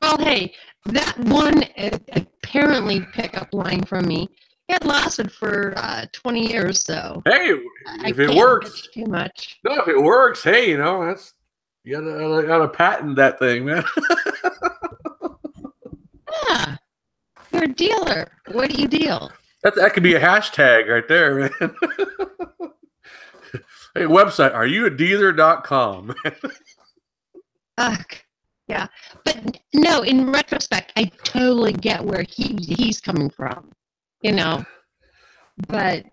Well, hey, that one uh, apparently pickup line from me, it lasted for uh, 20 years, so hey, I if it can't works, too much. no, if it works, hey, you know, that's you gotta gotta patent that thing, man. [LAUGHS] Yeah, you're a dealer. What do you deal? That that could be a hashtag right there, man. [LAUGHS] hey, website, are you a dealer.com? Ugh, yeah, but no. In retrospect, I totally get where he he's coming from, you know. But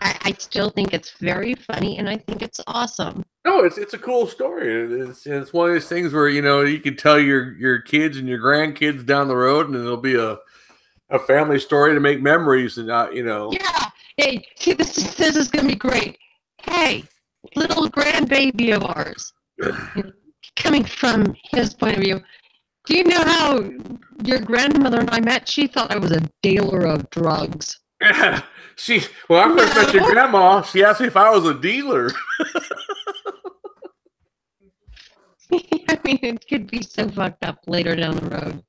I, I still think it's very funny, and I think it's awesome. no, it's it's a cool story. It's it's one of those things where you know you can tell your your kids and your grandkids down the road, and it'll be a a family story to make memories, and not you know. Yeah. Hey, see, this is this is gonna be great. Hey, little grandbaby of ours, [CLEARS THROAT] coming from his point of view. Do you know how your grandmother and I met? She thought I was a dealer of drugs. Yeah, [LAUGHS] she well, I first met your grandma, she asked me if I was a dealer. [LAUGHS] [LAUGHS] I mean, it could be so fucked up later down the road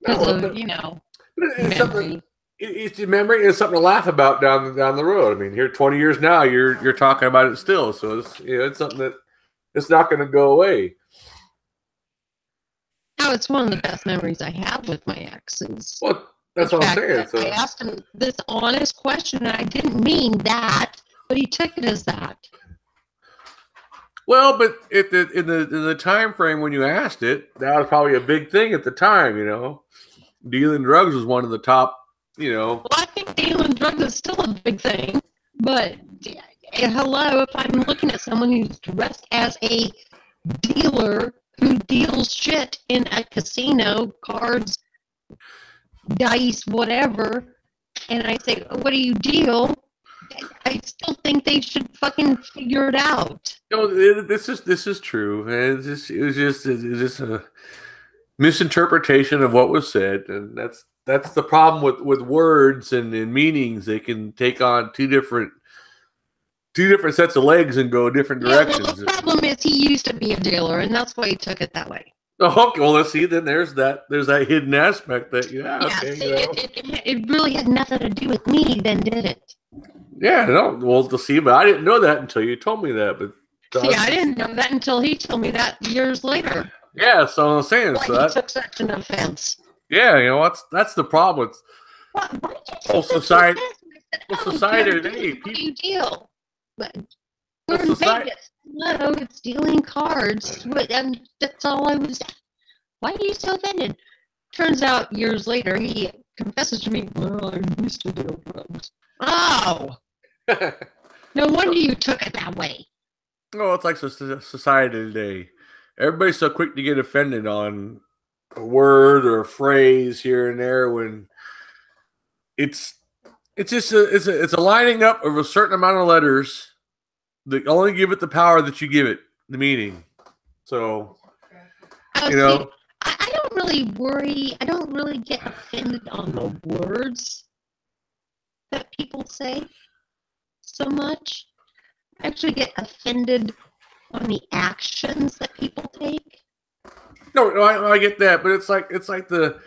because No, of but- you know it's memory. it's memory and something to laugh about down down the road. I mean, here twenty years now, you're you're talking about it still, so it's you know it's something that it's not going to go away. Oh, it's one of the best memories I have with my exes. Well, that's what I'm saying. So I asked him this honest question, and I didn't mean that, but he took it as that. well, but at the in the in the time frame when you asked it, that was probably a big thing at the time. You know, dealing drugs was one of the top. You know, Well, I think dealing drugs is still a big thing, but hello, if I'm looking at someone who's dressed as a dealer who deals shit in a casino, cards, dice, whatever, and I say, oh, "What do you deal?" I still think they should fucking figure it out. no, this is this is true. It's just it was just it's just a misinterpretation of what was said, and that's that's the problem with with words and, and meanings. They can take on two different two different sets of legs and go different directions. Yeah, well, the problem is he used to be a dealer, and that's why he took it that way. Oh, okay. Well, let's see. Then there's that. There's that hidden aspect that yeah. yeah, Okay. see, you know. it, it, it- really had nothing to do with me, then, did it? Yeah. No. Well, to see, but I didn't know that until you told me that. But See, I didn't know that until he told me that years later. Yeah. So I'm saying. Why So he that, took such an offense. yeah. You know that's that's the problem. It's, Why, why did you take Well, such an society- offense? I said, well, "Oh, society today, dealer. What do you deal? But we're in Vegas. No, it's dealing cards. What, and that's all I was. Why are you so offended? Turns out years later, he confesses to me, Well, I used to deal drugs. [LAUGHS] Oh, no wonder you took it that way. Oh, it's like society today. Everybody's so quick to get offended on a word or a phrase here and there when it's it's just a it's a it's a lining up of a certain amount of letters that only give it the power that you give it the meaning. So you know, I, I don't really worry. I don't really get offended on the words that people say so much. I actually get offended on the actions that people take. no, no I, I get that, but it's like it's like the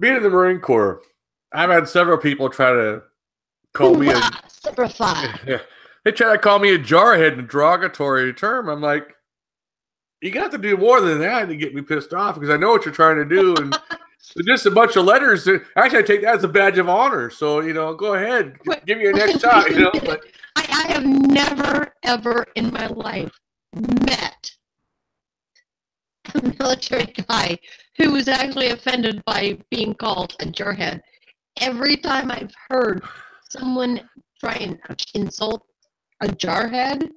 being in the Marine Corps. I've had several people try to call me a Simplify. [LAUGHS] they try to call me a jarhead in a derogatory term. I'm like, you got to do more than that to get me pissed off because I know what you're trying to do. And [LAUGHS] just a bunch of letters. Actually, I take that as a badge of honor. So, you know, go ahead, Wait, give me your next shot, you know. But [LAUGHS] I, I have never, ever in my life met a military guy who was actually offended by being called a jarhead. every time I've heard someone try and insult a jarhead,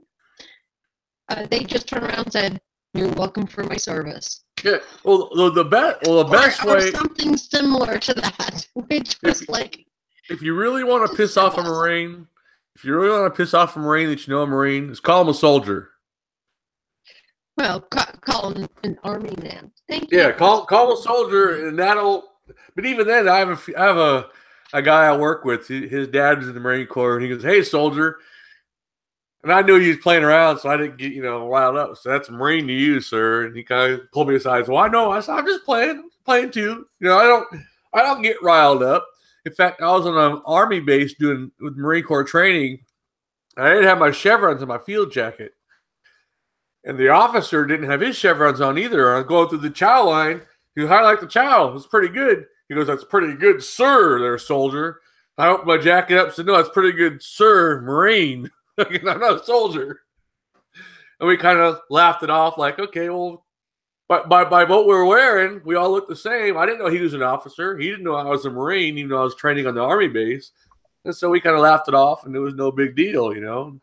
uh, they just turn around and said, "You're welcome for my service." Yeah. Well, the, the best, well, the best or, or way, something similar to that, [LAUGHS] which was like, if you really want to piss off a Marine, if you really want to piss off a Marine that you know a Marine, is call him a soldier. well, ca- call him an army man. Thank you. Yeah, call call him a soldier, and that'll. But even then, I have a I have a a guy I work with. His dad was in the Marine Corps, and he goes, "Hey, soldier." And I knew he was playing around, so I didn't get you know riled up. So that's Marine to you, sir. And he kind of pulled me aside. So I know. I said, "I'm just playing, playing too." You know, I don't I don't get riled up. In fact, I was on an army base doing with Marine Corps training. I didn't have my chevrons in my field jacket. And the officer didn't have his chevrons on either. I was going through the chow line. You like the chow? It's pretty good. He goes, That's pretty good, sir, there, soldier. I opened my jacket up said, No, that's pretty good, sir, Marine. [LAUGHS] I'm not a soldier. And we kind of laughed it off, like, okay, well, by, by, by what we were wearing, we all looked the same. I didn't know he was an officer. He didn't know I was a Marine, even though I was training on the Army base. And so we kind of laughed it off, and it was no big deal, you know.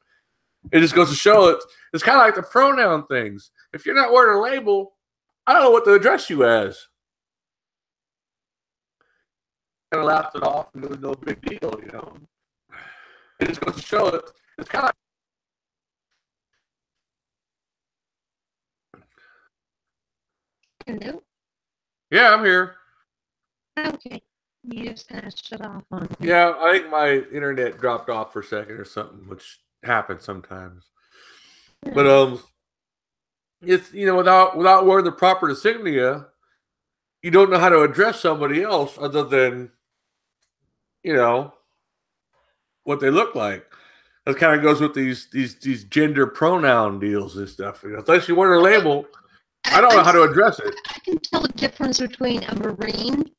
It just goes to show it. It's kind of like the pronoun things. If you're not wearing a label, I don't know what to address you as. Kind of laughed it off, and it was no big deal, you know. It just goes to show it. It's kind of Hello? yeah, I'm here. Okay. You just kind of shut off on me. Yeah, I think my internet dropped off for a second or something, which happens sometimes. But um, it's you know without without wearing the proper insignia, you don't know how to address somebody else other than you know what they look like. That kind of goes with these these these gender pronoun deals and stuff. You know, unless you wear a label, I don't know how to address it. I can tell the difference between a Marine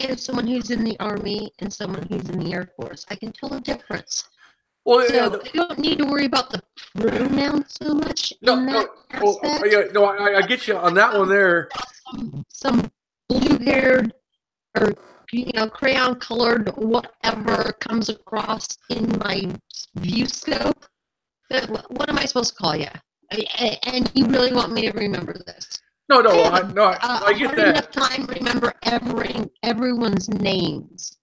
and someone who's in the Army and someone who's in the Air Force. I can tell the difference. Well, yeah, So I don't need to worry about the pronoun so much no, no, oh, oh, well, yeah, no, I, I get you on that one there. Some, some blue-haired or you know crayon colored whatever comes across in my view scope. wh- What am I supposed to call you? And you really want me to remember this? No, no, Yeah, I, no, I, uh, I get that. enough time to remember every everyone's names.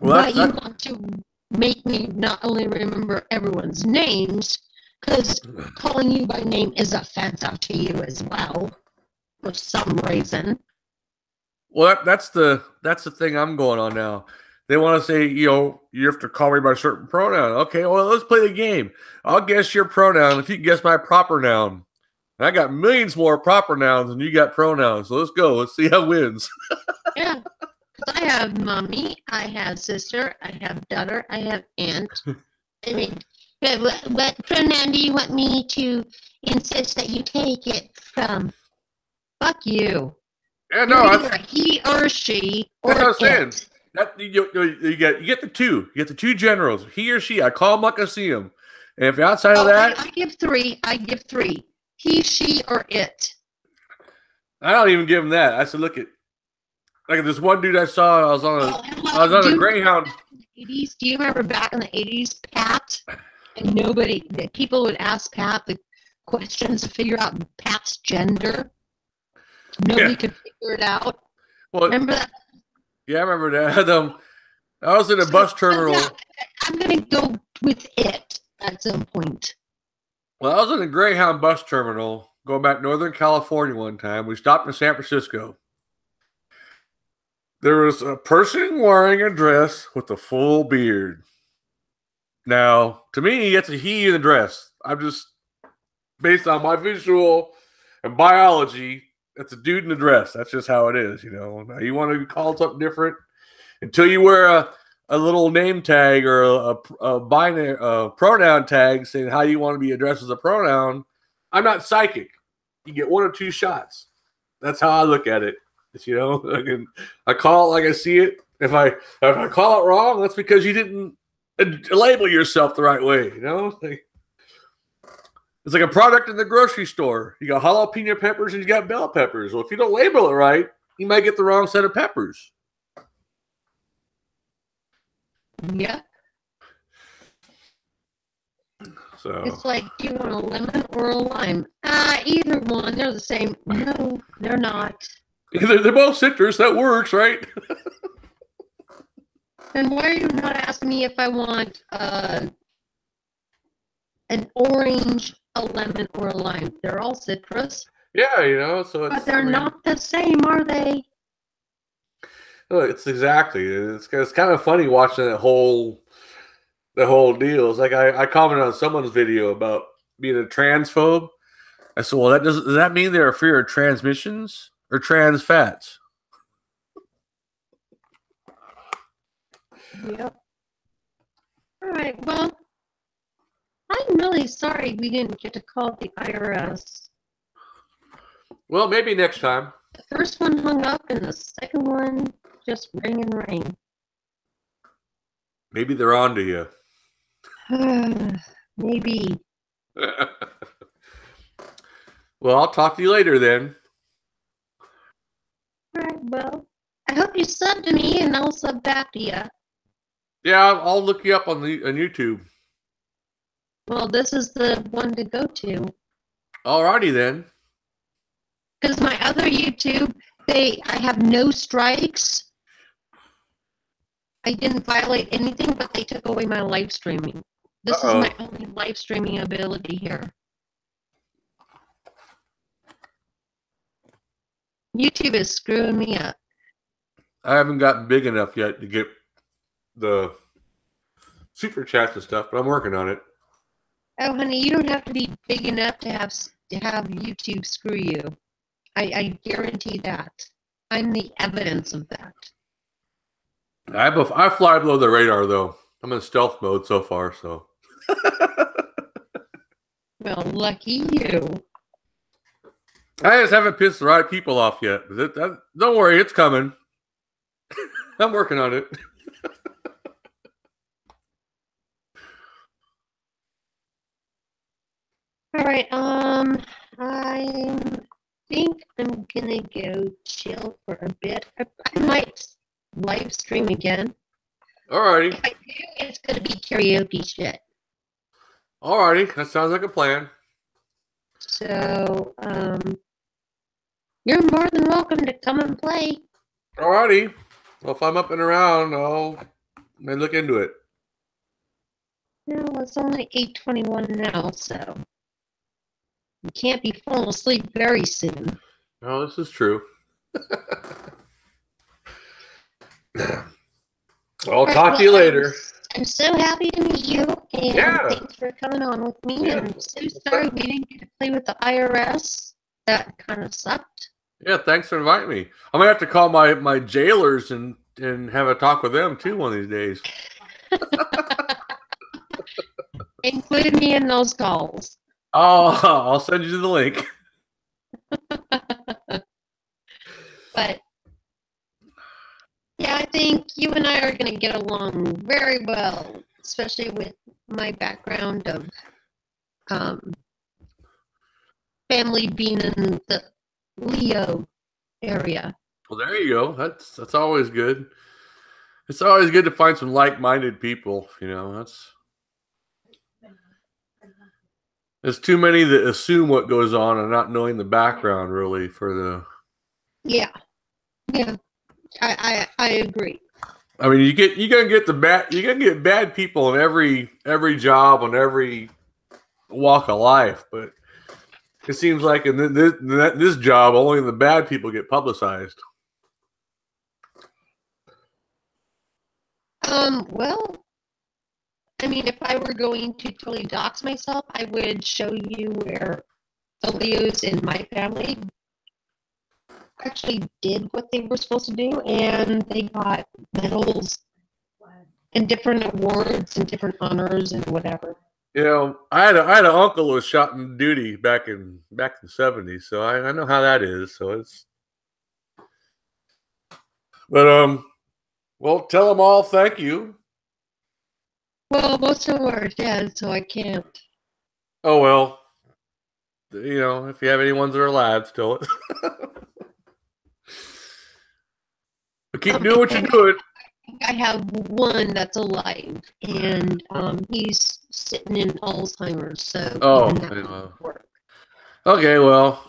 Well, but you want to make me not only remember everyone's names, because calling you by name is offensive to you as well, for some reason. Well, that, that's the that's the thing I'm going on now. They want to say, you know, you have to call me by a certain pronoun. Okay, well, let's play the game. I'll guess your pronoun if you can guess my proper noun. And I got millions more proper nouns than you got pronouns. So let's go. Let's see who wins. [LAUGHS] Yeah. I have mommy, I have sister, I have daughter, I have aunt. [LAUGHS] I mean, but what, what pronoun do you want me to insist that you take it from? Fuck you. Yeah, no, either a he or she or That's what I'm saying. that you, you, you get you get the two. You get the two generals. He or she. I call them like I see them. And if you're outside of Oh, I, that, I give three. I give three. He, she, or it. I don't even give them that. I said, look at like this one dude I saw. I was on a Oh, I was on a Greyhound. 80s. Do you remember back in the 80s, Pat? And nobody, that people would ask Pat the questions to figure out Pat's gender. Nobody Yeah. could out. Well, Remember that? yeah, I remember that. [LAUGHS] Um, I was in a bus terminal. I'm going to go with it at some point. Well, I was in a Greyhound bus terminal going back Northern California one time. We stopped in San Francisco. There was a person wearing a dress with a full beard. Now, to me, it's a he in the dress. I'm just based on my visual and biology. It's a dude in a dress. That's just how it is, you know. Now, you want to be called something different until you wear a a little name tag or a, a, a binary uh, pronoun tag saying how you want to be addressed as a pronoun. I'm not psychic. You get one or two shots. That's how I look at it. It's, you know, [LAUGHS] I can I call it like I see it. If I if I call it wrong, that's because you didn't uh, label yourself the right way. You know, Like, it's like a product in the grocery store. You got jalapeno peppers and you got bell peppers. Well, if you don't label it right, you might get the wrong set of peppers. Yeah. So It's like, do you want a lemon or a lime? Ah, either one. They're the same. No, they're not. [LAUGHS] they're, they're both citrus. That works, right? [LAUGHS] Then why are you not asking me if I want uh, an orange, a lemon, or a lime? They're all citrus, Yeah, you know. So it's but they're I mean, not the same, are they? It's exactly. It's it's kind of funny watching that whole the whole deal. It's like I, I commented on someone's video about being a transphobe. I said, well, that does does that mean they're afraid of transmissions or trans fats? Yep. All right. Well, I'm really sorry we didn't get to call the IRS. Well, maybe next time. The first one hung up, and the second one just rang and rang. Maybe they're on to you. [SIGHS] Maybe. [LAUGHS] well, I'll talk to you later then. All right. Well, I hope you sub to me, and I'll sub back to you. Yeah, I'll, I'll look you up on the on YouTube. Well, this is the one to go to. Alrighty then. Because my other YouTube, they I have no strikes. I didn't violate anything, but they took away my live streaming. This Uh-oh. is my only live streaming ability here. YouTube is screwing me up. I haven't gotten big enough yet to get the super chats and stuff, but I'm working on it. Oh, honey, you don't have to be big enough to have to have YouTube screw you. I, I guarantee that. I'm the evidence of that. I bef- I fly below the radar though. I'm in stealth mode so far, so [LAUGHS] Well, lucky you. I just haven't pissed the right people off yet. That- that- don't worry, it's coming. [LAUGHS] I'm working on it. All right. Um, I think I'm gonna go chill for a bit. I, I might live stream again. Alrighty, If I do, it's gonna be karaoke shit. alrighty, that sounds like a plan. So, um, you're more than welcome to come and play. Alrighty. Well, if I'm up and around, I'll may look into it. No, it's only eight twenty-one now, so you can't be falling asleep very soon. Oh, this is true. [LAUGHS] I'll Right, talk to you later. I'm so happy to meet you, and Yeah. thanks for coming on with me. Yeah. I'm so sorry we didn't get to play with the IRS. That kind of sucked. Yeah, thanks for inviting me. I'm gonna have to call my my jailers and and have a talk with them too one of these days. [LAUGHS] Include me in those calls. Oh, [LAUGHS] I'll send you the link. [LAUGHS] But yeah, I think you and I are going to get along very well, especially with my background of um, family being in the Leo area. Well, there you go. That's that's always good. It's always good to find some like-minded people. You know, that's there's too many that assume what goes on and not knowing the background really for the. Yeah, yeah, I I, I agree. I mean, you get you gonna get the bad you gonna get bad people in every every job on every walk of life, but it seems like in th- this this job only the bad people get publicized. Um, well, I mean, if I were going to totally dox myself, I would show you where the Leos in my family actually did what they were supposed to do, and they got medals and different awards and different honors and whatever. You know, I had a, I had an uncle who was shot in duty back in back in the seventies, so I, I know how that is. So it's, but um, well, tell them all thank you. Well, most of them are dead, so I can't. Oh well, you know, if you have any ones that are alive still, [LAUGHS] but keep doing what you're doing. I have one that's alive, and um, he's sitting in Alzheimer's. So Oh, even that yeah. won't work. Okay, well,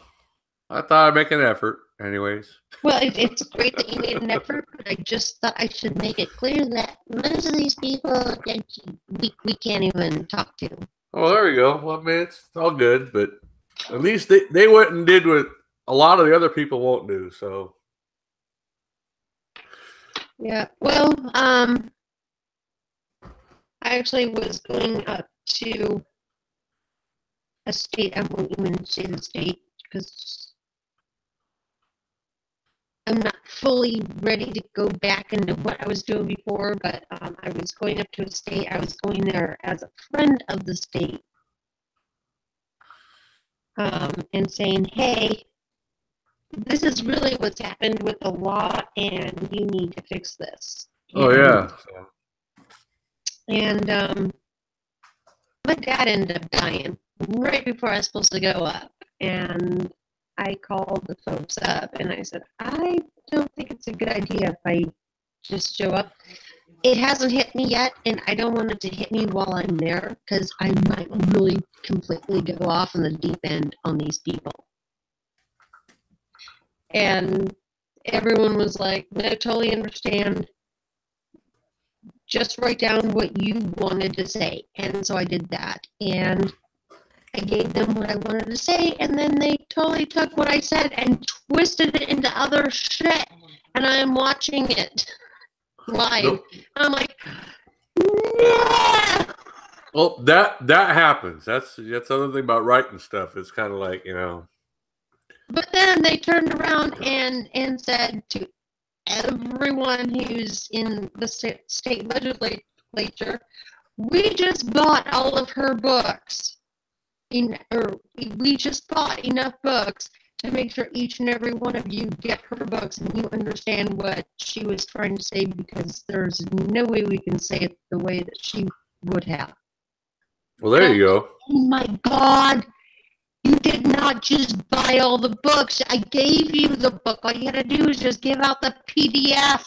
I thought I'd make an effort. Anyways, Well, it, it's great that you made an effort, but I just thought I should make it clear that most of these people that we, we can't even talk to. oh, there we go. Well, I mean, it's all good, but at least they, they went and did what a lot of the other people won't do. So, Yeah. Well, um, I actually was going up to a state. I won't even say the state because I'm not fully ready to go back into what I was doing before. But um, I was going up to a state. I was going there as a friend of the state, um, and saying, "Hey." This is really what's happened with the law, and you need to fix this. oh yeah, and um, my dad ended up dying right before I was supposed to go up. And I called the folks up and I said, I don't think it's a good idea if I just show up. It hasn't hit me yet, and I don't want it to hit me while I'm there because I might really completely go off in the deep end on these people. And everyone was like, I totally understand just write down what you wanted to say. And so I did that. And I gave them what I wanted to say. And then they totally took what I said and twisted it into other shit. And I am watching it [LAUGHS] live. Nope. I'm like, no! well, that that happens. That's that's the other thing about writing stuff. It's kind of like you know, But then they turned around and, and said to everyone who's in the sta- state legislature, we just bought all of her books. In, or we just bought enough books to make sure each and every one of you get her books and you understand what she was trying to say because there's no way we can say it the way that she would have. well, there you go. Oh my God. You did not just buy all the books. I gave you the book. All you had to do is just give out the PDF.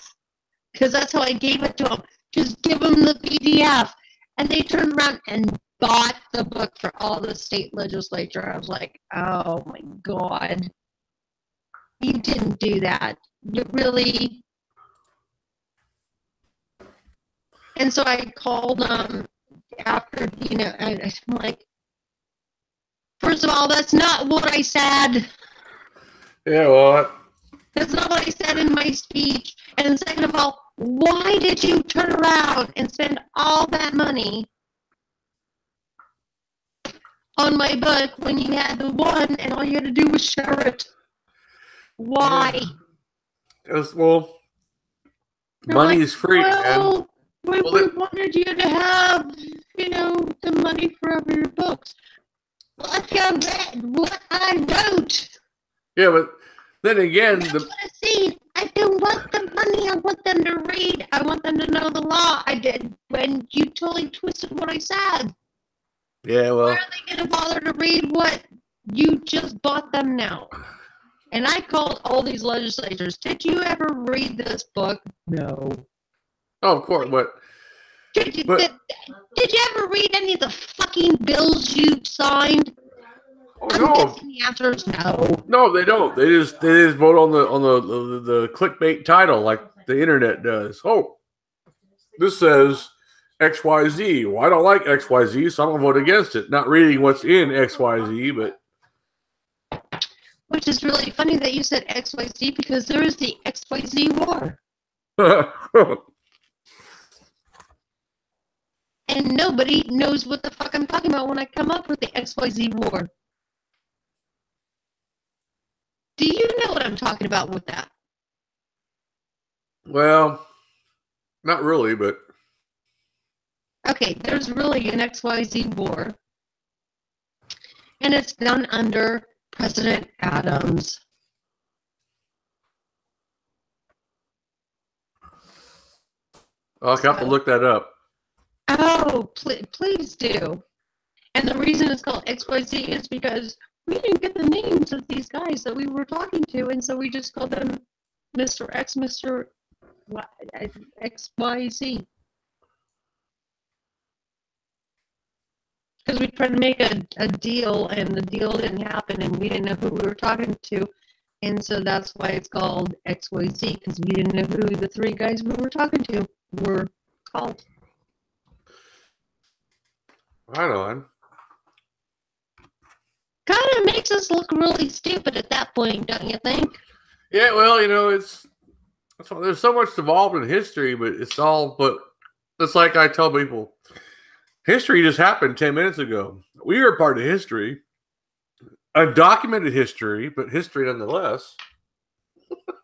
Because that's how I gave it to them. Just give them the PDF. And they turned around and bought the book for all the state legislature. I was like, oh my God. You didn't do that. You really. And so I called them after, you know, I, I'm like, First of all, that's not what I said. Yeah, well, That's not what I said in my speech. And second of all, why did you turn around and spend all that money on my book when you had the one and all you had to do was share it? Why? it's, well, They're money like, is free, man. well, we, Well, we it- wanted you to have, you know, the money for all your books. If you read what I wrote, Yeah, but then again, the what I see. I don't want the money. I want them to read. I want them to know the law. I did when you totally twisted what I said. Yeah, Why well, are they going to bother to read what you just bought them now? And I called all these legislators. Did you ever read this book? No. oh, of course, but Did you, But- did, did you ever read any of the fucking bills you signed? oh, I'm no, the answer is no. no, they don't. They just they just vote on the on the the, the clickbait title like the internet does. Oh, this says X Y Z. Well, I don't like X Y Z, so I'm gonna vote against it. Not reading what's in X Y Z, but Which is really funny that you said XYZ because there is the XYZ war. [LAUGHS] and nobody knows what the fuck I'm talking about when I come up with the XYZ war. Do you know what I'm talking about with that? well, not really, but Okay, there's really an XYZ war. And it's done under President Adams. I'll have to look that up. Oh, pl- please do. And the reason it's called XYZ is because we didn't get the names of these guys that we were talking to, and so we just called them Mr. X, Mr. Y, X, Y, Z. Because we tried to make a, a deal and the deal didn't happen and we didn't know who we were talking to. And so that's why it's called XYZ because we didn't know who the three guys we were talking to were called. Right on. Kind of makes us look really stupid at that point, don't you think? Yeah, well, you know, it's, it's there's so much involved in history, but it's all but it's like I tell people, history just happened ten minutes ago. We are part of history, undocumented history, but history nonetheless. [LAUGHS]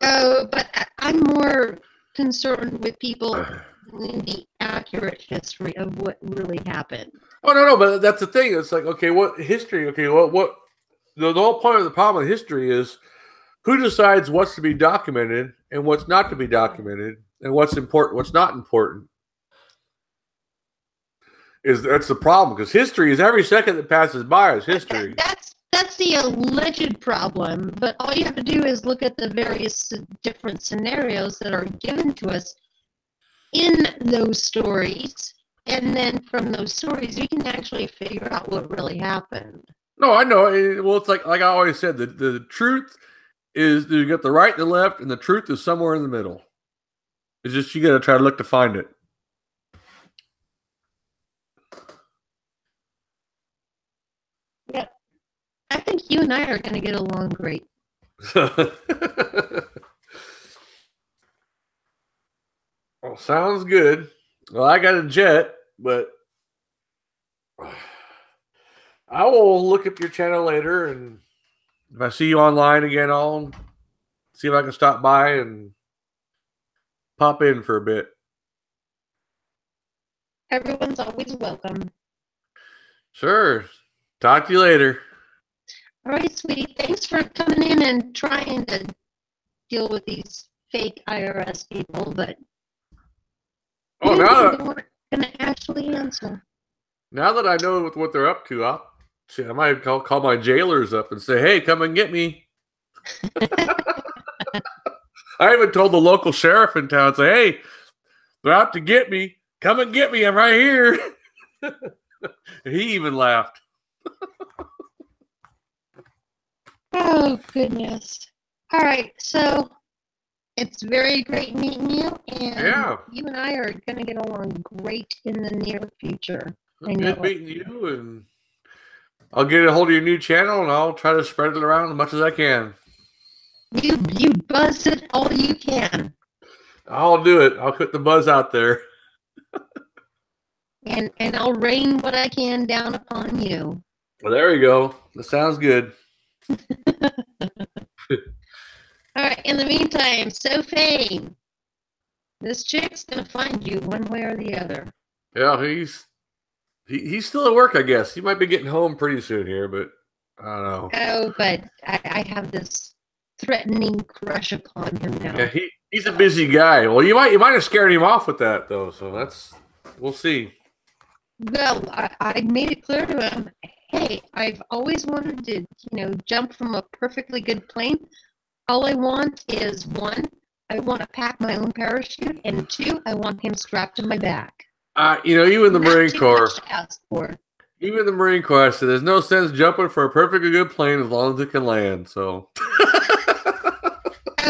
Oh, but I'm more concerned with people [SIGHS] in the accurate history of what really happened. Oh no, no, but that's the thing. It's like okay, what history? Okay, what what the, the whole point of the problem with history is who decides what's to be documented and what's not to be documented and what's important, what's not important. Is that's the problem because history is every second that passes by is history. [LAUGHS] That's that's the alleged problem, but all you have to do is look at the various different scenarios that are given to us in those stories, and then from those stories, you can actually figure out what really happened. No, I know. eh, Well, it's like like I always said, the the truth is you got the right and the left, and the truth is somewhere in the middle. It's just you got to try to look to find it. I think you and I are going to get along great. [LAUGHS] well, sounds good. Well, I got a jet, but [SIGHS] I will look up your channel later, and if I see you online again, I'll see if I can stop by and pop in for a bit. Everyone's always welcome. Sure. Talk to you later. All right, sweetie. Thanks for coming in and trying to deal with these fake IRS people, but Oh, now that weren't going to actually answer. now that I know what, what they're up to, I'll shit, I might call call my jailers up and say, "Hey, come and get me." [LAUGHS] [LAUGHS] I even told the local sheriff in town, say, "Hey, they're out to get me. Come and get me. I'm right here." [LAUGHS] he even laughed. Oh, goodness. All right, so it's very great meeting you, and Yeah. you and I are going to get along great in the near future. I know Good meeting you, and I'll get a hold of your new channel, and I'll try to spread it around as much as I can. You you buzz it all you can, I'll do it. I'll put the buzz out there. [LAUGHS] and and I'll rain what I can down upon you. Well, there you go. That sounds good. All right. In the meantime, so fame. This chick's gonna find you one way or the other. Yeah, he's he, he's still at work, I guess. He might be getting home pretty soon here, but I don't know. Oh, but I, I have this threatening crush upon him now. Yeah, he, he's a busy guy. Well, you might you might have scared him off with that though, so that's we'll see. Well, I, I made it clear to him, hey, I've always wanted to, you know, jump from a perfectly good plane. All I want is one, I want to pack my own parachute, and two, I want him strapped to my back. Uh, you know, even the Not Marine Corps, much to ask for. even the Marine Corps said there's no sense jumping for a perfectly good plane as long as it can land. So [LAUGHS]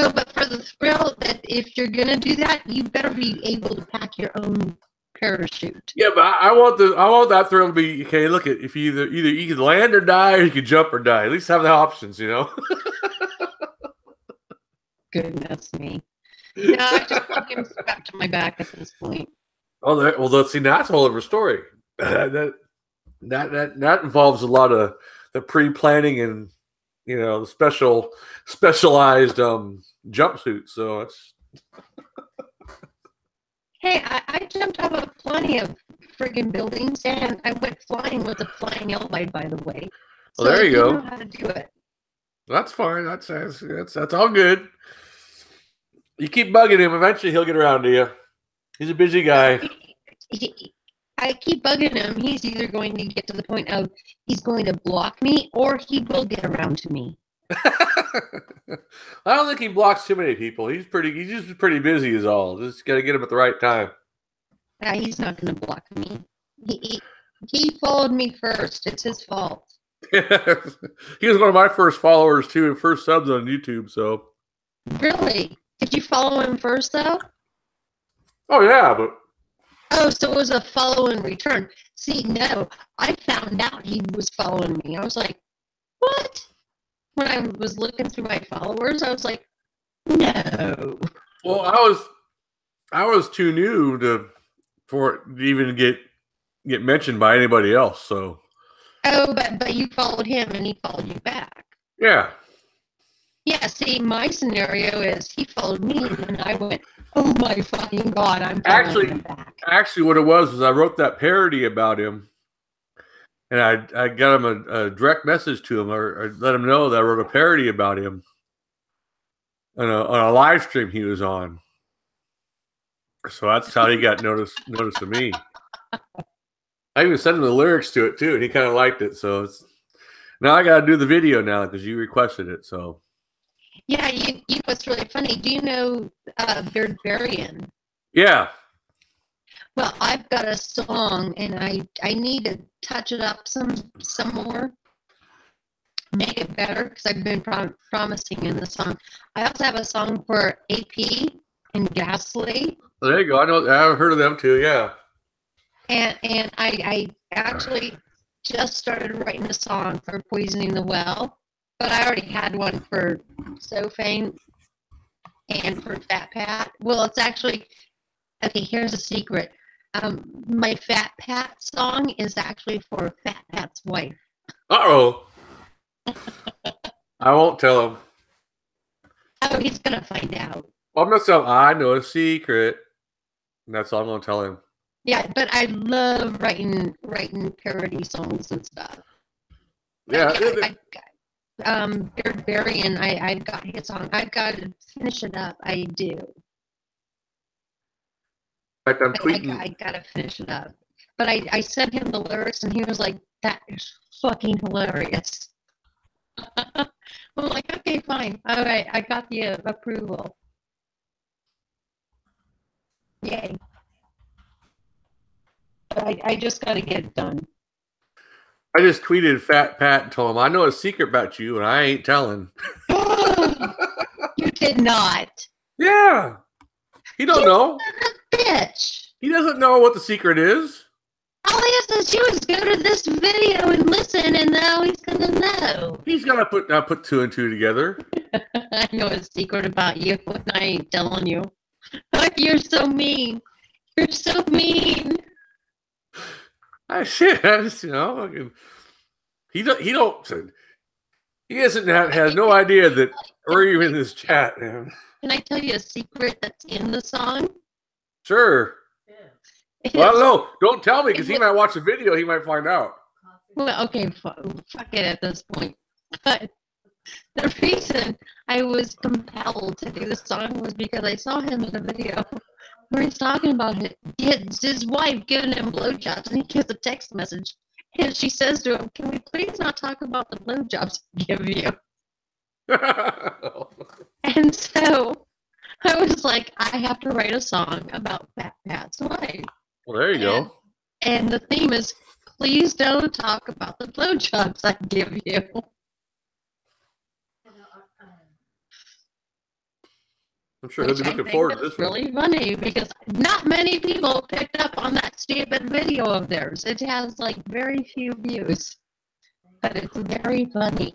Oh, but for the thrill that if you're gonna do that, you better be able to pack your own parachute. yeah, but I, I want the I want that thrill to be okay. Look at if you either either you can land or die, or you can jump or die. At least have the options, you know. [LAUGHS] Goodness me. [LAUGHS] No, I just want him strapped to my back at this point. Oh, that, well, let's see. That's a whole other story. [LAUGHS] that, that that that involves a lot of the pre-planning and you know the special specialized um jumpsuits. So it's Hey, I, I jumped out of plenty of friggin' buildings and I went flying with a flying elbow, by the way. Well, there you go. know how to do it. that's fine. That's that's that's, that's all good. You keep bugging him. Eventually, he'll get around to you. He's a busy guy. I keep bugging him. He's either going to get to the point of he's going to block me or he will get around to me. [LAUGHS] I don't think he blocks too many people. He's pretty. He's just pretty busy, is all. Just got to get him at the right time. Yeah, he's not going to block me. He, he he followed me first. It's his fault. [LAUGHS] he was one of my first followers too, and first subs on YouTube. So. Really? Did you follow him first though? Oh yeah, but. Oh, so it was a follow and return. See, no, I found out he was following me. I was like, what? When I was looking through my followers, I was like, no. Well, I was, I was too new to for it to even get get mentioned by anybody else. So. Oh, but but you followed him and he followed you back. Yeah. Yeah. See, my scenario is he followed me and I went, oh my fucking god, I'm actually actually what it was was I wrote that parody about him. And I, I got him a, a direct message to him, or, or, let him know that I wrote a parody about him on a, on a live stream he was on. So that's how he got notice notice of me. I even sent him the lyrics to it too, and he kind of liked it. So it's now I got to do the video now because you requested it. So yeah, you, you know what's really funny? Do you know uh, Beardbarian? Yeah. Well, I've got a song, and I I need to touch it up some some more, make it better because I've been prom- promising in the song. I also have a song for AP and Ghastly. There you go. I know. I've heard of them too. Yeah and and I, I actually just started writing a song for Poisoning the Well, but I already had one for So Faint and for Fat Pat. Well, it's actually okay. Here's a secret. Um, my Fat Pat song is actually for Fat Pat's wife. Uh oh. [LAUGHS] I won't tell him. Oh, he's gonna find out. I'm gonna tell him I know a secret. And that's all I'm gonna tell him. Yeah, but I love writing writing parody songs and stuff. Yeah. [LAUGHS] I, I, um, Beardbarian, I I've got his song. I've got to finish it up. I do. Fact, I'm tweeting. I, I, I gotta finish it up. But I I sent him the lyrics and he was like, "That is fucking hilarious." [LAUGHS] I'm like, okay, fine. All right, I got the uh, approval. Yay. I, I just got to get it done. I just tweeted Fat Pat and told him, I know a secret about you and I ain't telling. [LAUGHS] you did not. [LAUGHS] Yeah. He don't you know. bitch. He doesn't know what the secret is. All he has to do is go to this video and listen, and now he's gonna know. He's gonna put uh, put two and two together. [LAUGHS] I know a secret about you, and I ain't telling you. You're so mean. You're so mean. [LAUGHS] I shit. I just you know, he don't he don't he hasn't had, has no idea that we're even in this chat, man. Can I tell you a secret that's in the song? Sure. Yeah. Well, no, don't tell me because he might watch the video. He might find out. Well, okay, fuck it at this point. [LAUGHS] But the reason I was compelled to do the song was because I saw him in a video where he's talking about it. His, his wife giving him blowjobs, and he gets a text message. And she says to him, Can we please not talk about the blowjobs I give you? [LAUGHS] and so I was like, I have to write a song about Fat Pat's wife. Well, there you and, go. And the theme is, Please don't talk about the blowjobs I give you. I'm sure he'll be looking forward to this. Really funny because not many people picked up on that stupid video of theirs. It has like very few views, but it's very funny.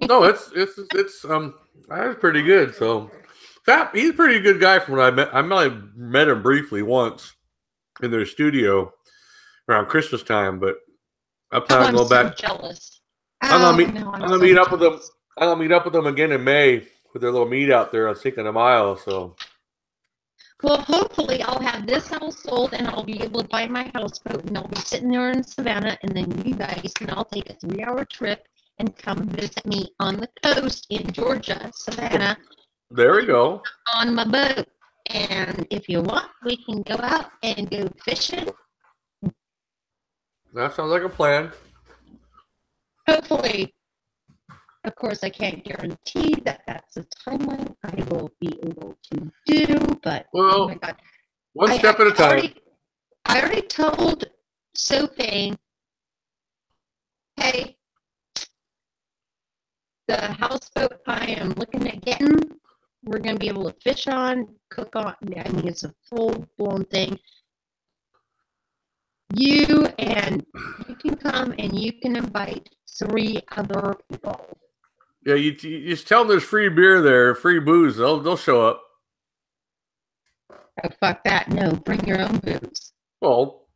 No, it's it's it's um, that's pretty good. So, Fat, he's a pretty good guy from when I met. I met, met him briefly once in their studio around Christmas time, but I plan oh, on going so back. Jealous. I'm gonna meet. No, I'm, I'm gonna so meet jealous. up with them. I'm gonna meet up with them again in May with their little meet out there on Sinking a Mile. So, well, hopefully, I'll have this house sold and I'll be able to buy my houseboat and I'll be sitting there in Savannah, and then you guys can all take a three-hour trip and come visit me on the coast in Georgia, Savannah. There we go. On my boat, and if you want, we can go out and go fishing. That sounds like a plan. Hopefully, Of course, I can't guarantee that that's a timeline I will be able to do, but oh Well, my God. one I- step at a time. already- I already told Sophie, hey, the houseboat I am looking at getting, we're gonna be able to fish on, cook on. I mean, it's a full blown thing. You and you can come and you can invite three other people. Yeah, you, you just tell them there's free beer there, free booze. They'll they'll show up. Oh, fuck that! No, bring your own booze. Well,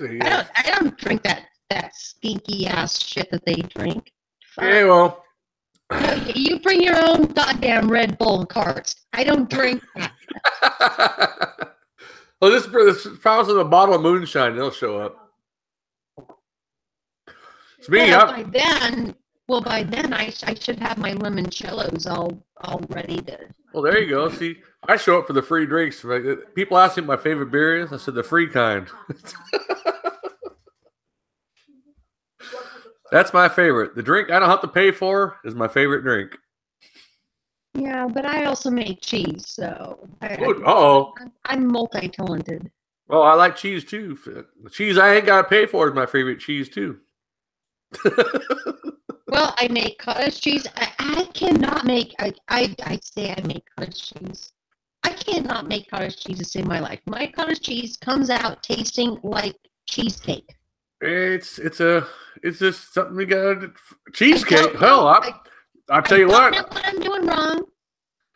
I don't. Uh, I don't drink that that stinky ass shit that they drink. Fuck. Yeah, well, No, you bring your own goddamn Red Bull carts. I don't drink [LAUGHS] that. well, this this promise of a bottle of moonshine. They'll show up. It's me. well, by then, well, by then I, I should have my limoncellos all all ready to. well, there you go. See, I show up for the free drinks. Uh, People ask me what my favorite beer is. I said the free kind. [LAUGHS] That's my favorite. The drink I don't have to pay for is my favorite drink. Yeah, but I also make cheese, so I, oh. I'm, I'm multi-talented. Well, I like cheese too. The cheese I ain't got to pay for is my favorite cheese too. [LAUGHS] Well, I make cottage cheese. I, I cannot make. I, I I say I make cottage cheese. I cannot make cottage cheese to save my life. My cottage cheese comes out tasting like cheesecake. It's it's a it's just something we got cheesecake. don't Hell, know. I I'll tell you what. know what I'm doing wrong.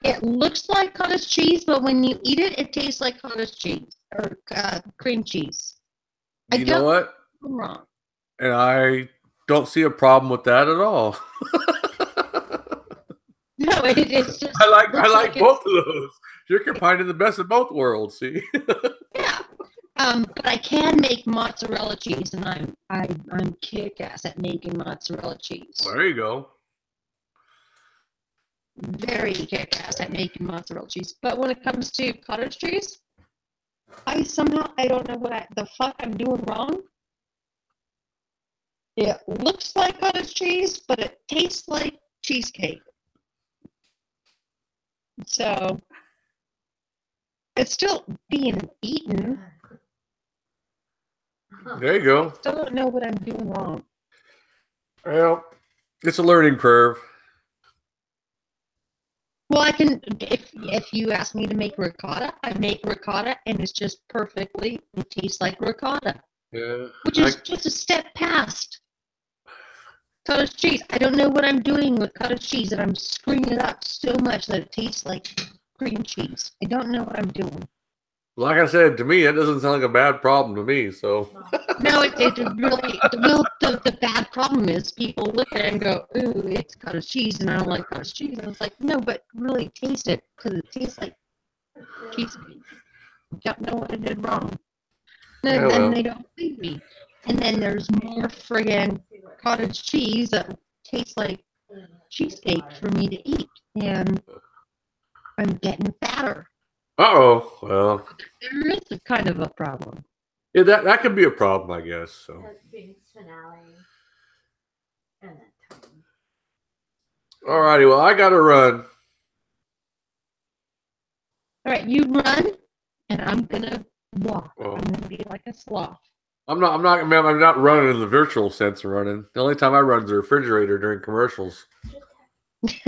It looks like cottage cheese, but when you eat it, it tastes like cottage cheese or uh, cream cheese. I You know what? I'm wrong. And I don't see a problem with that at all. [LAUGHS] No, it, it's just. I like I looks like both of those. You're combining the best of both worlds. See, [LAUGHS] Yeah. Um, but I can make mozzarella cheese, and I'm I, I'm kick ass at making mozzarella cheese. there you go. Very kick ass at making mozzarella cheese. But when it comes to cottage cheese, I somehow I don't know what I, the fuck I'm doing wrong. It looks like cottage cheese, but it tastes like cheesecake. So it's still being eaten. There you go. Still don't know what I'm doing wrong. Well, it's a learning curve. Well, I can if if you ask me to make ricotta, I make ricotta, and it's just perfectly. It tastes like ricotta, Yeah. which I- is just a step past cottage cheese. I don't know what I'm doing with cottage cheese, and I'm screwing it up so much that it tastes like cream cheese. I don't know what I'm doing. Like I said, to me, that doesn't sound like a bad problem to me. So No, it, it really. Well, the, the bad problem is people look at it and go, "Ooh, it's cottage cheese," and I don't like cottage cheese. And I was like, "No, but really taste it because it tastes like cheesecake." Don't know what I did wrong. And Yeah, then well. they don't believe me. And then there's more friggin' cottage cheese that tastes like cheesecake for me to eat, and I'm getting fatter. Uh oh. Well, There is a kind of a problem. yeah, that that could be a problem, I guess. So That Binks finale. And then Tom. alrighty. Well, I got to run. All right, you run, and I'm gonna walk. Oh. I'm gonna be like a sloth. I'm not. I'm not. I'm not running in the virtual sense of running. The only time I run is the refrigerator during commercials. [LAUGHS]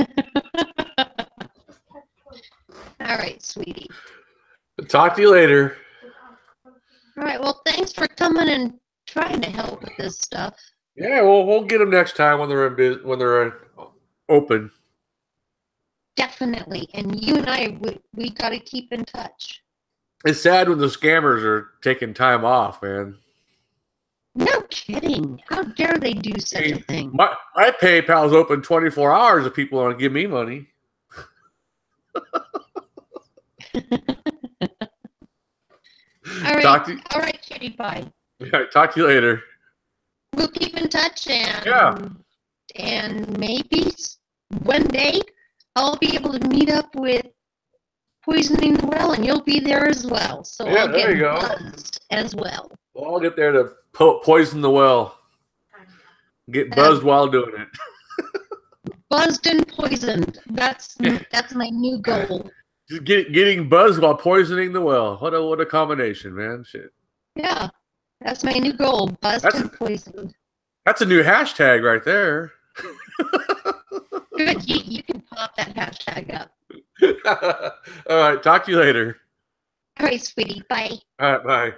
All right, sweetie. Talk to you later. All right, well, thanks for coming and trying to help with this stuff. Yeah, well, we'll get them next time when they're in when they're uh, open. Definitely. And you and I, we, we got to keep in touch. It's sad when the scammers are taking time off, man. No kidding. How dare they do such a thing? My my PayPal's open 24 hours if people want to give me money. [LAUGHS] [LAUGHS] All right. Talk to All right, cutie pie. yeah, talk to you later. We'll keep in touch and Yeah. and maybe one day I'll be able to meet up with Poisoning the Well and you'll be there as well. So Yeah, I'll there get you go. buzzed as well. Well, I'll get there to po- poison the well. Get uh, buzzed while doing it. [LAUGHS] buzzed and poisoned. That's [LAUGHS] that's my new goal. Just get, getting buzzed while poisoning the well. What a what a combination, man. Shit. Yeah, that's my new goal. Buzzed That's- and poisoned. That's a new hashtag right there. Good. [LAUGHS] You, you can pop that hashtag up. [LAUGHS] All right. Talk to you later. All right, sweetie. Bye. All right. Bye.